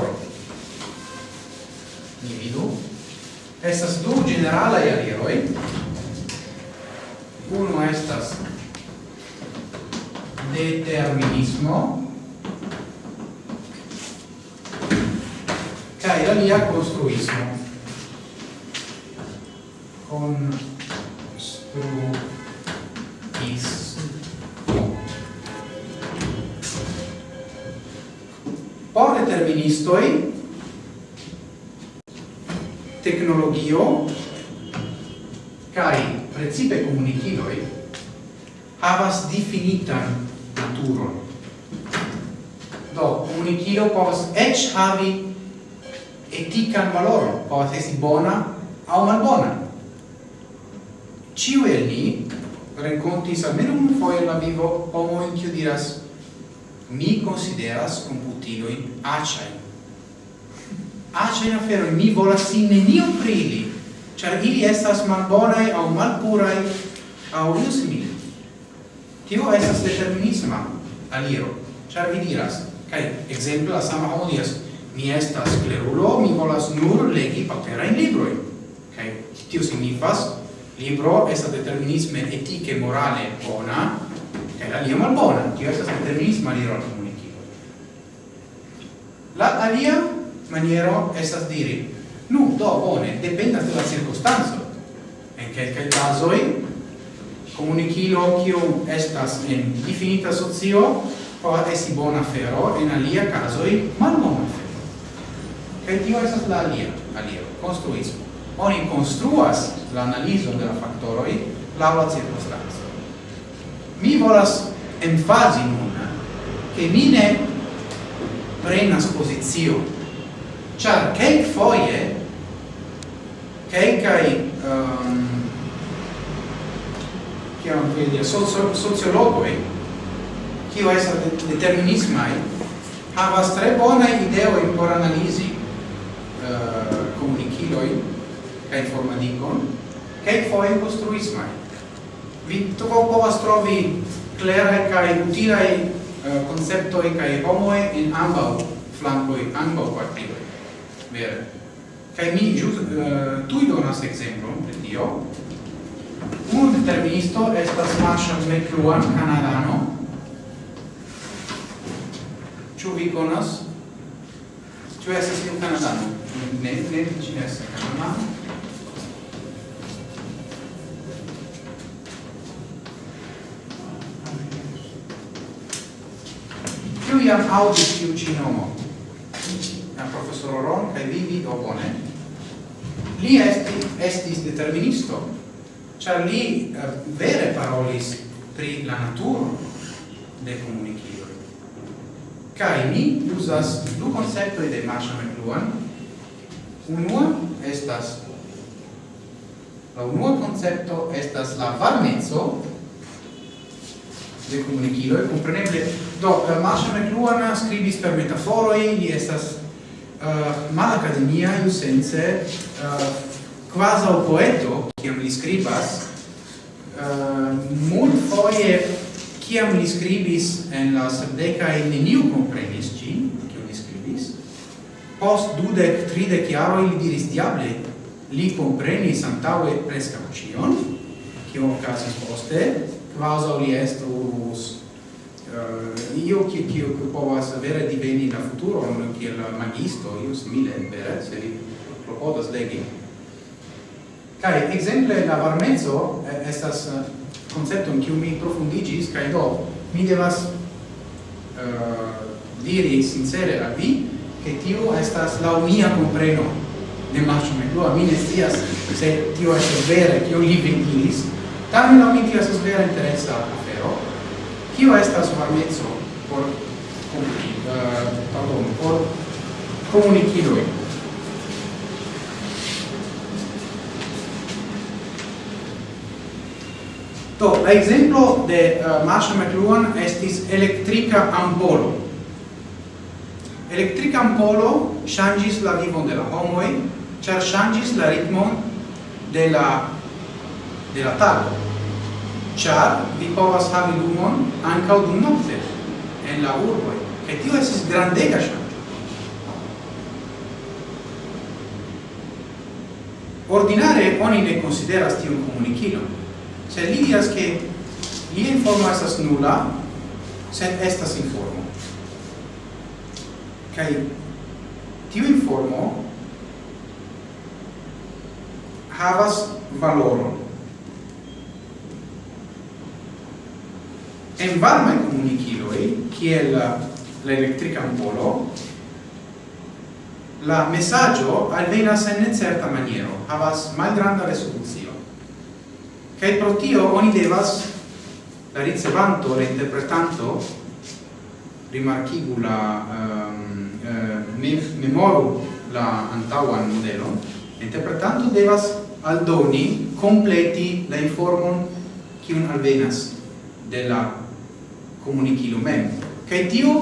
estas malbonai au malpurai au io simile. Tio estas determinisma aliro, char vi diras, cae exemple la sama homo diras, mi estas clerulo, mi volas nur legi paperain libroi. Kai tio signifas, libro estas determinisme etike morale bona, cae alia malbona, tio estas determinisma aliro al comunicilo. La alia maniero estas diri, nu, do, bone, dependas de la circostanzo, en quelcae casoi comunicilo kiu estas en definita socio po esi bona fero en alia casoi malbona fero. Kaj tio estas la alia alia konstruismo. Oni konstruas la analizo de la faktoroj laŭ la cirkonstanco. Mi volas emfazi nun che mi ne prenas posizio, char cake foie encai um, chiamano quindi socio, sociologoi kio estas determinismai havas tre bonai ideoi por analisi uh, comuniciloi kaj informadikon che foje costruismo vi tu povas trovi kleraj kai utilaj uh, konceptoj e in en ambaŭ flankoj ambaŭ partiloj vere. Kaj mi ĵus uh, eh, tuj donas ekzemplon pri tio. Unu deterministo estas Marshall McLuhan, kanadano. Ĉu vi konas? Ĉu estas iu kanadano? Ne, ne, ĝi ne estas kanadano. Kiu jam aŭdis tiu ĉi nomo? La profesoro Ron kaj vi vi do bone li esti, estis deterministo, ĉar li uh, vere parolis pri la naturo de comuniciloi. kaj mi uzas du konceptoj de Marshall McLuhan. Unua estas la unua koncepto estas la varmeco de comuniciloi, compreneble, do, eh, Marshall McLuhan scribis per metaforoi, li estas Eh, uh, ma academia in sense uh, quasi o poeto chiam li scribas eh, uh, mul foie chiam li scribis en la sepdeca in neniu comprenis gin chiam li scribis post dudec tridec iaro ili diris diable li comprenis antaue prescaucion chiam ocasis poste quasi li estus Eh, io che che occupovas vere diveni la futuro non che il magisto io simile vere se li propodas legi. Kai exemple la varmezzo eh, estas eh, concepto in cui mi profundigis kai do mi devas uh, diri sincere a vi che tio estas la mia compreno de macho me lo a mi nestias se tio estas vere che io li vendilis tamen la mi tio estas vera interesa kio estas varmeco por uh, pardon, por comuniciloi. Do, la exemplo de uh, Marshall McLuhan estis electrica ampolo. Electrica ampolo changis la vivon de la homoi, char changis la ritmon de la de la tago char vi povas havi lumon ankaŭ dum nokte en la urboj kaj tio estis grandega ŝanĝo. Ordinare oni ne konsideras tiun komunikilon sed li diras ke li informo estas nula sed estas informo. Kaj tiu informo havas valoron. en varmai comuniciloi, kiel la ampolo, la messaggio alvenas en certa maniero, havas malgranda resoluzio. Kaj pro tio oni devas la ricevanto, la interpretanto, rimarchigu la um, uh, memoru la antauan modelo, interpretanto devas aldoni, completi la informon kiun alvenas de la comunicilo mem. Kaj tio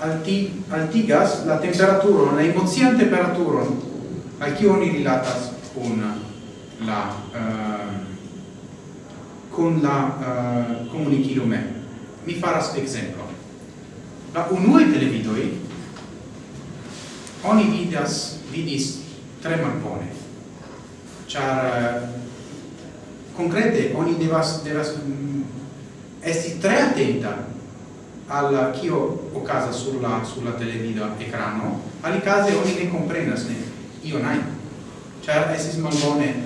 alti, altigas la temperaturon, la emocian temperatura al kiu oni rilatas kun la uh, con la uh, comunicilo mem. Mi faras exemplo. La unue televidoi oni vidas vidis tre malbone. Char uh, concrete oni devas devas esti tre attenta al chio ocasa sulla, sulla televido ecrano, ali case oni ne comprenas ne, io nai, char esis malbone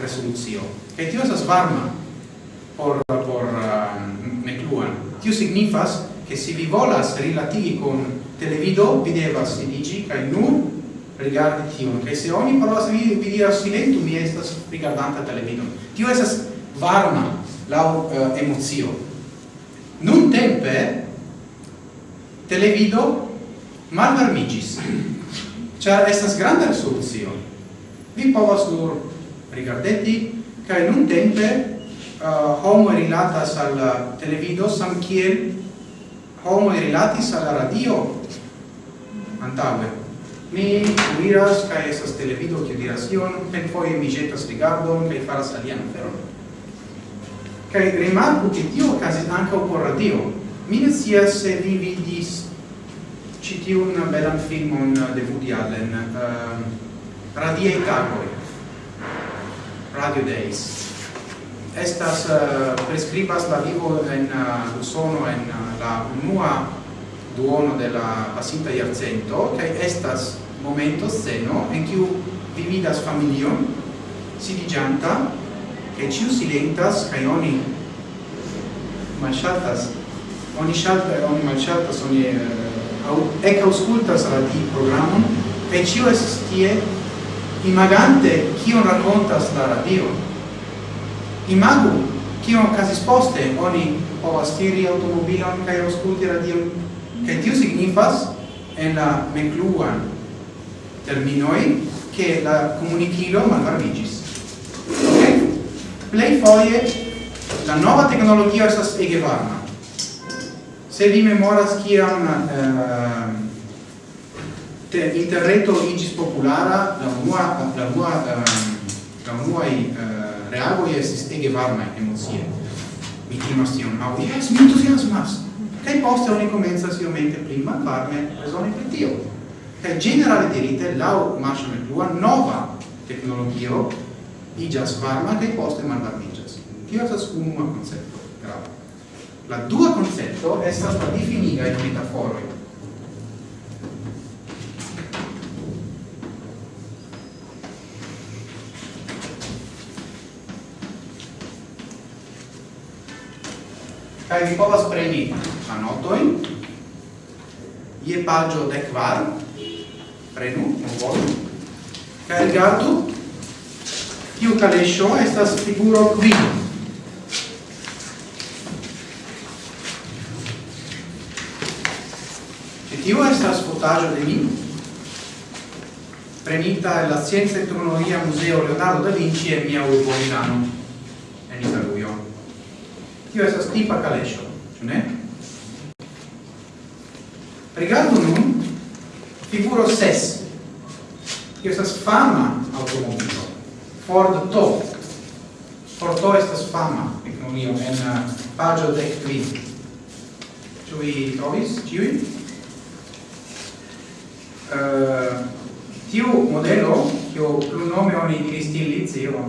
resoluzio. Che tio esas varma por, por uh, mecluan. Tio signifas che si vi volas rilatigi con televido, vi devas siligi, cae nur rigardi tion, che se oni parolas vi, vi diras silentu mi estas rigardanta televido. Tio esas varma la uh, emozio. Nun tempe televido malvarmigis, char estas granda resolucio. Vi povas nur rigardeti, cae nun tempe uh, homo rilatas al televido sam kiel homo rilatis al radio antaue. Mi miras cae estas televido, che diras ion, pen foie mi jetas rigardon, cae faras alian feron. Kaj rimarku che tio okazis ankaŭ por radio. Mi ne scias se vi vidis ĉi tiun belan filmon de Woody Allen, ehm, um, Radiei tagoj, Radio Days. Estas uh, prescribas la vivo en eh, uh, Usono en uh, la unua duono de la pasinta iarcento, kaj estas momento sceno en kiu vi vidas familion, sidiĝanta, e ciu silentas kai oni malŝatas oni ŝaltas oni malŝatas oni uh, au ekaŭskultas la ti programon e ciu estas tie imagante kion rakontas la radio imagu kion okazis poste oni povas tiri automobilon kaj aŭskulti radion kaj tio signifas en la mekluan terminoi che la comunicilo malvarmigis plei foie la nova tecnologia estas ege varma. Se vi memoras kiam eh, te interreto igis populara, la unua, la unua, eh, la unua eh, reagoi estis ege varma emozie. Mi timas tion, au, yes, mi entusiasmas. Kai poste oni comenzas iomete prima varme resoni per tio. Kai generale dirite, lau marcia plua nova tecnologio igas varma che poste malvarmiĝas. Tio estas unua concepto grava. La dua koncepto estas la in metaforoj. Kaj vi povas preni anotojn je paĝo dekvar, prenu, bonvolu, kaj rigardu tiu calesho estas figuro quid. E tiu estas fotaggio de mi, prenita la Scienza e Tecnologia Museo Leonardo da Vinci e mia urbo Milano, en Italuio. Tio estas tipa calescio, ĉu ne? Rigardo nun figuro ses. Tio estas fama automobilo. Ford To. Ford To estas fama economio en uh, pagio de tri. Ĉu vi trovis ĉiuj? Uh, tiu modelo, kiu plunome oni diris tiu liceo,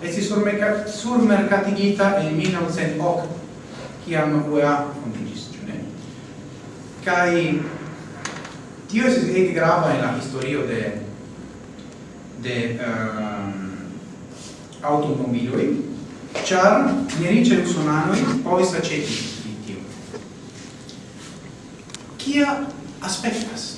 estis surmerca, surmercatigita en 1908, kiam UEA fondigis, ĉu ne? Kaj tio estis ege grava en la historio de de uh, automobiloi, char nerice usonanoi povis aceti litio. Kia aspectas?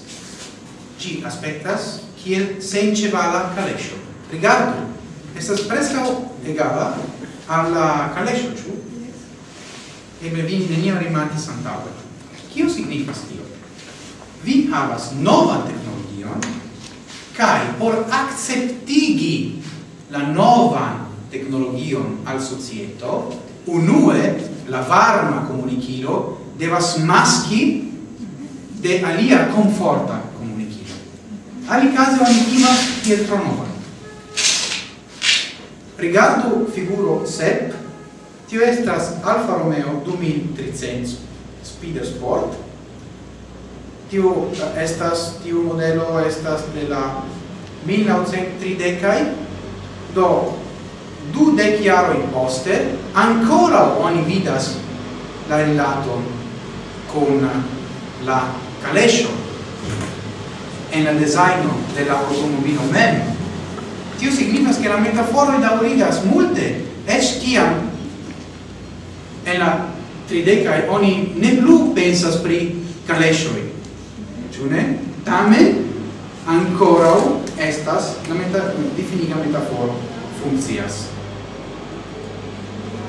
Ci aspectas kiel sencevala calescio. Rigardu, estas prescao egala alla calescio, ciu? Eble vi nenia rimarkis antaŭe. Cio signifas tio? Vi havas nova teknologion kai por acceptigi la nova technologion al societo, unue la varma comunicilo devas maschi de alia conforta comunicilo. Ali caso oni imas kiel tronova. Rigardu figuro sep, tio estas Alfa Romeo 2300 Speed Sport. Tio eh, estas tiu modelo estas de la 1930 do du dec in poste ancora oni vidas la rilato con la calescio en la designo de la automobilo mem tio significa che la metafora da origas multe es tiam en la trideca oni ne plu pensas pri calescioi, giune? Tamen, ancora estas la meta difiniga metaforo funkcias.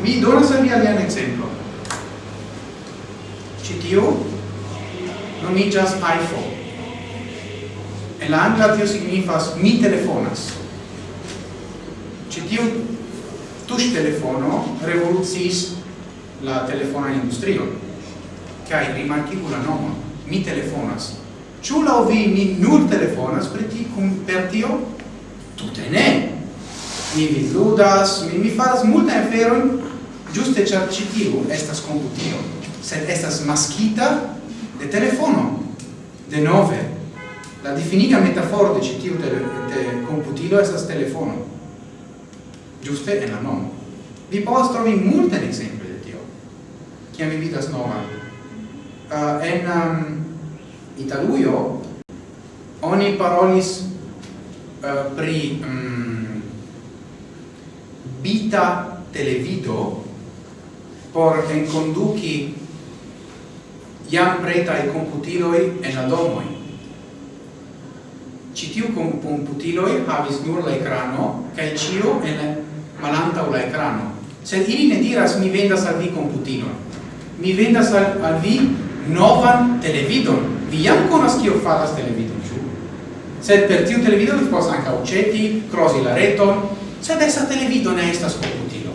Mi donas al vi alian exemplo ĉi tio nomiĝas iPhone. En la angla tio signifas mi telefonas. Ĉi tiu telefono revoluciis la telefona industrio kaj rimarkigula nomo mi telefonas. Ciu la vi mi nur telefonas per ti cum per tio? Tute ne! Mi vi ludas, mi, mi faras multa inferon, giuste char citiu estas computio, sed estas maschita de telefono. De nove, la definiga metaforo de citiu de, de computilo estas telefono. Giuste en la nomo. Vi povas trovi multen exemple de tio, kiam mi vidas nova. Uh, ah, en um, Italujo oni parolis uh, pri um, bita televido por iam jam e computiloi en adomoi. Citiu computiloi havis nur la ecrano, cae cio en malanta la ecrano. Sed ili ne diras, mi vendas al vi computilon. Mi vendas al, al vi novan televidon vi jam conas kio faras televido, ĉu? Sed per tiu televido vi povas ankaŭ aĉeti krosi la reton, sed esa televido ne estas komputilo.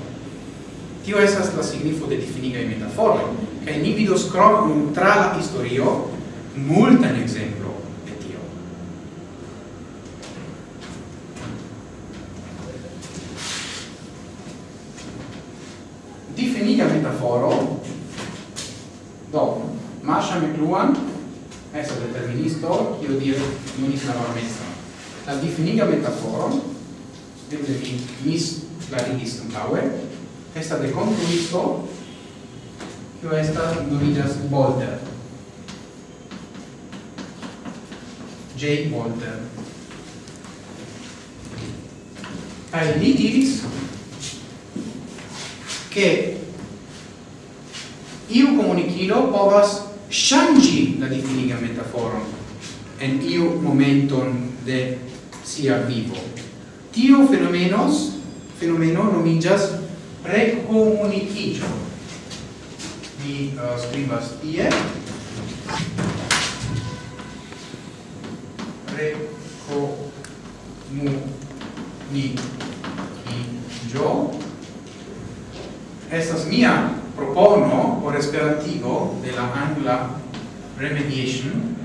Tio estas la signifo de difinigaj metaforoj, kaj ni vidos krom tra la historio multan ekzemplo io dire in la mezza. La definiga metaforo, vedete, mis la rigis antaue, esta de construisto, kio estas nomigas Bolder. J. Bolder. Kaj li diris, che iu comunicilo povas shangi la definiga metaforo en iu momenton de sia vivo. Tio fenomenos, fenomeno nomigas precomunicigio. Mi uh, scribas tie. Precomunicigio. Estas mia propono por esperantigo de la angla remediation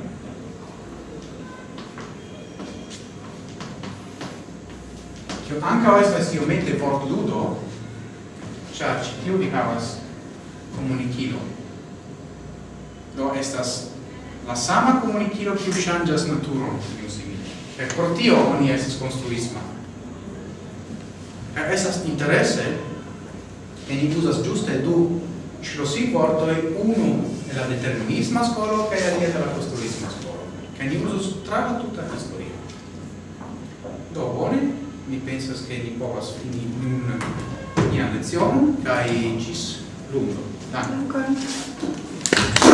Cio ancao estas iomete vortludo, char ci tiu ni havas comunicilo. Do estas la sama comunicilo ciu changas naturon, ciu simile. E por tio oni estas construisma. E estas interesse, e ni usas giuste du schlossi vortoi, unu e la determinisma scolo, che la dieta la costruisma scolo. che ni usus tra la storia historia. Do, bone? mi pensas che ni povas fini nun nia lezion, cae cis lungo. lundo. Dankon.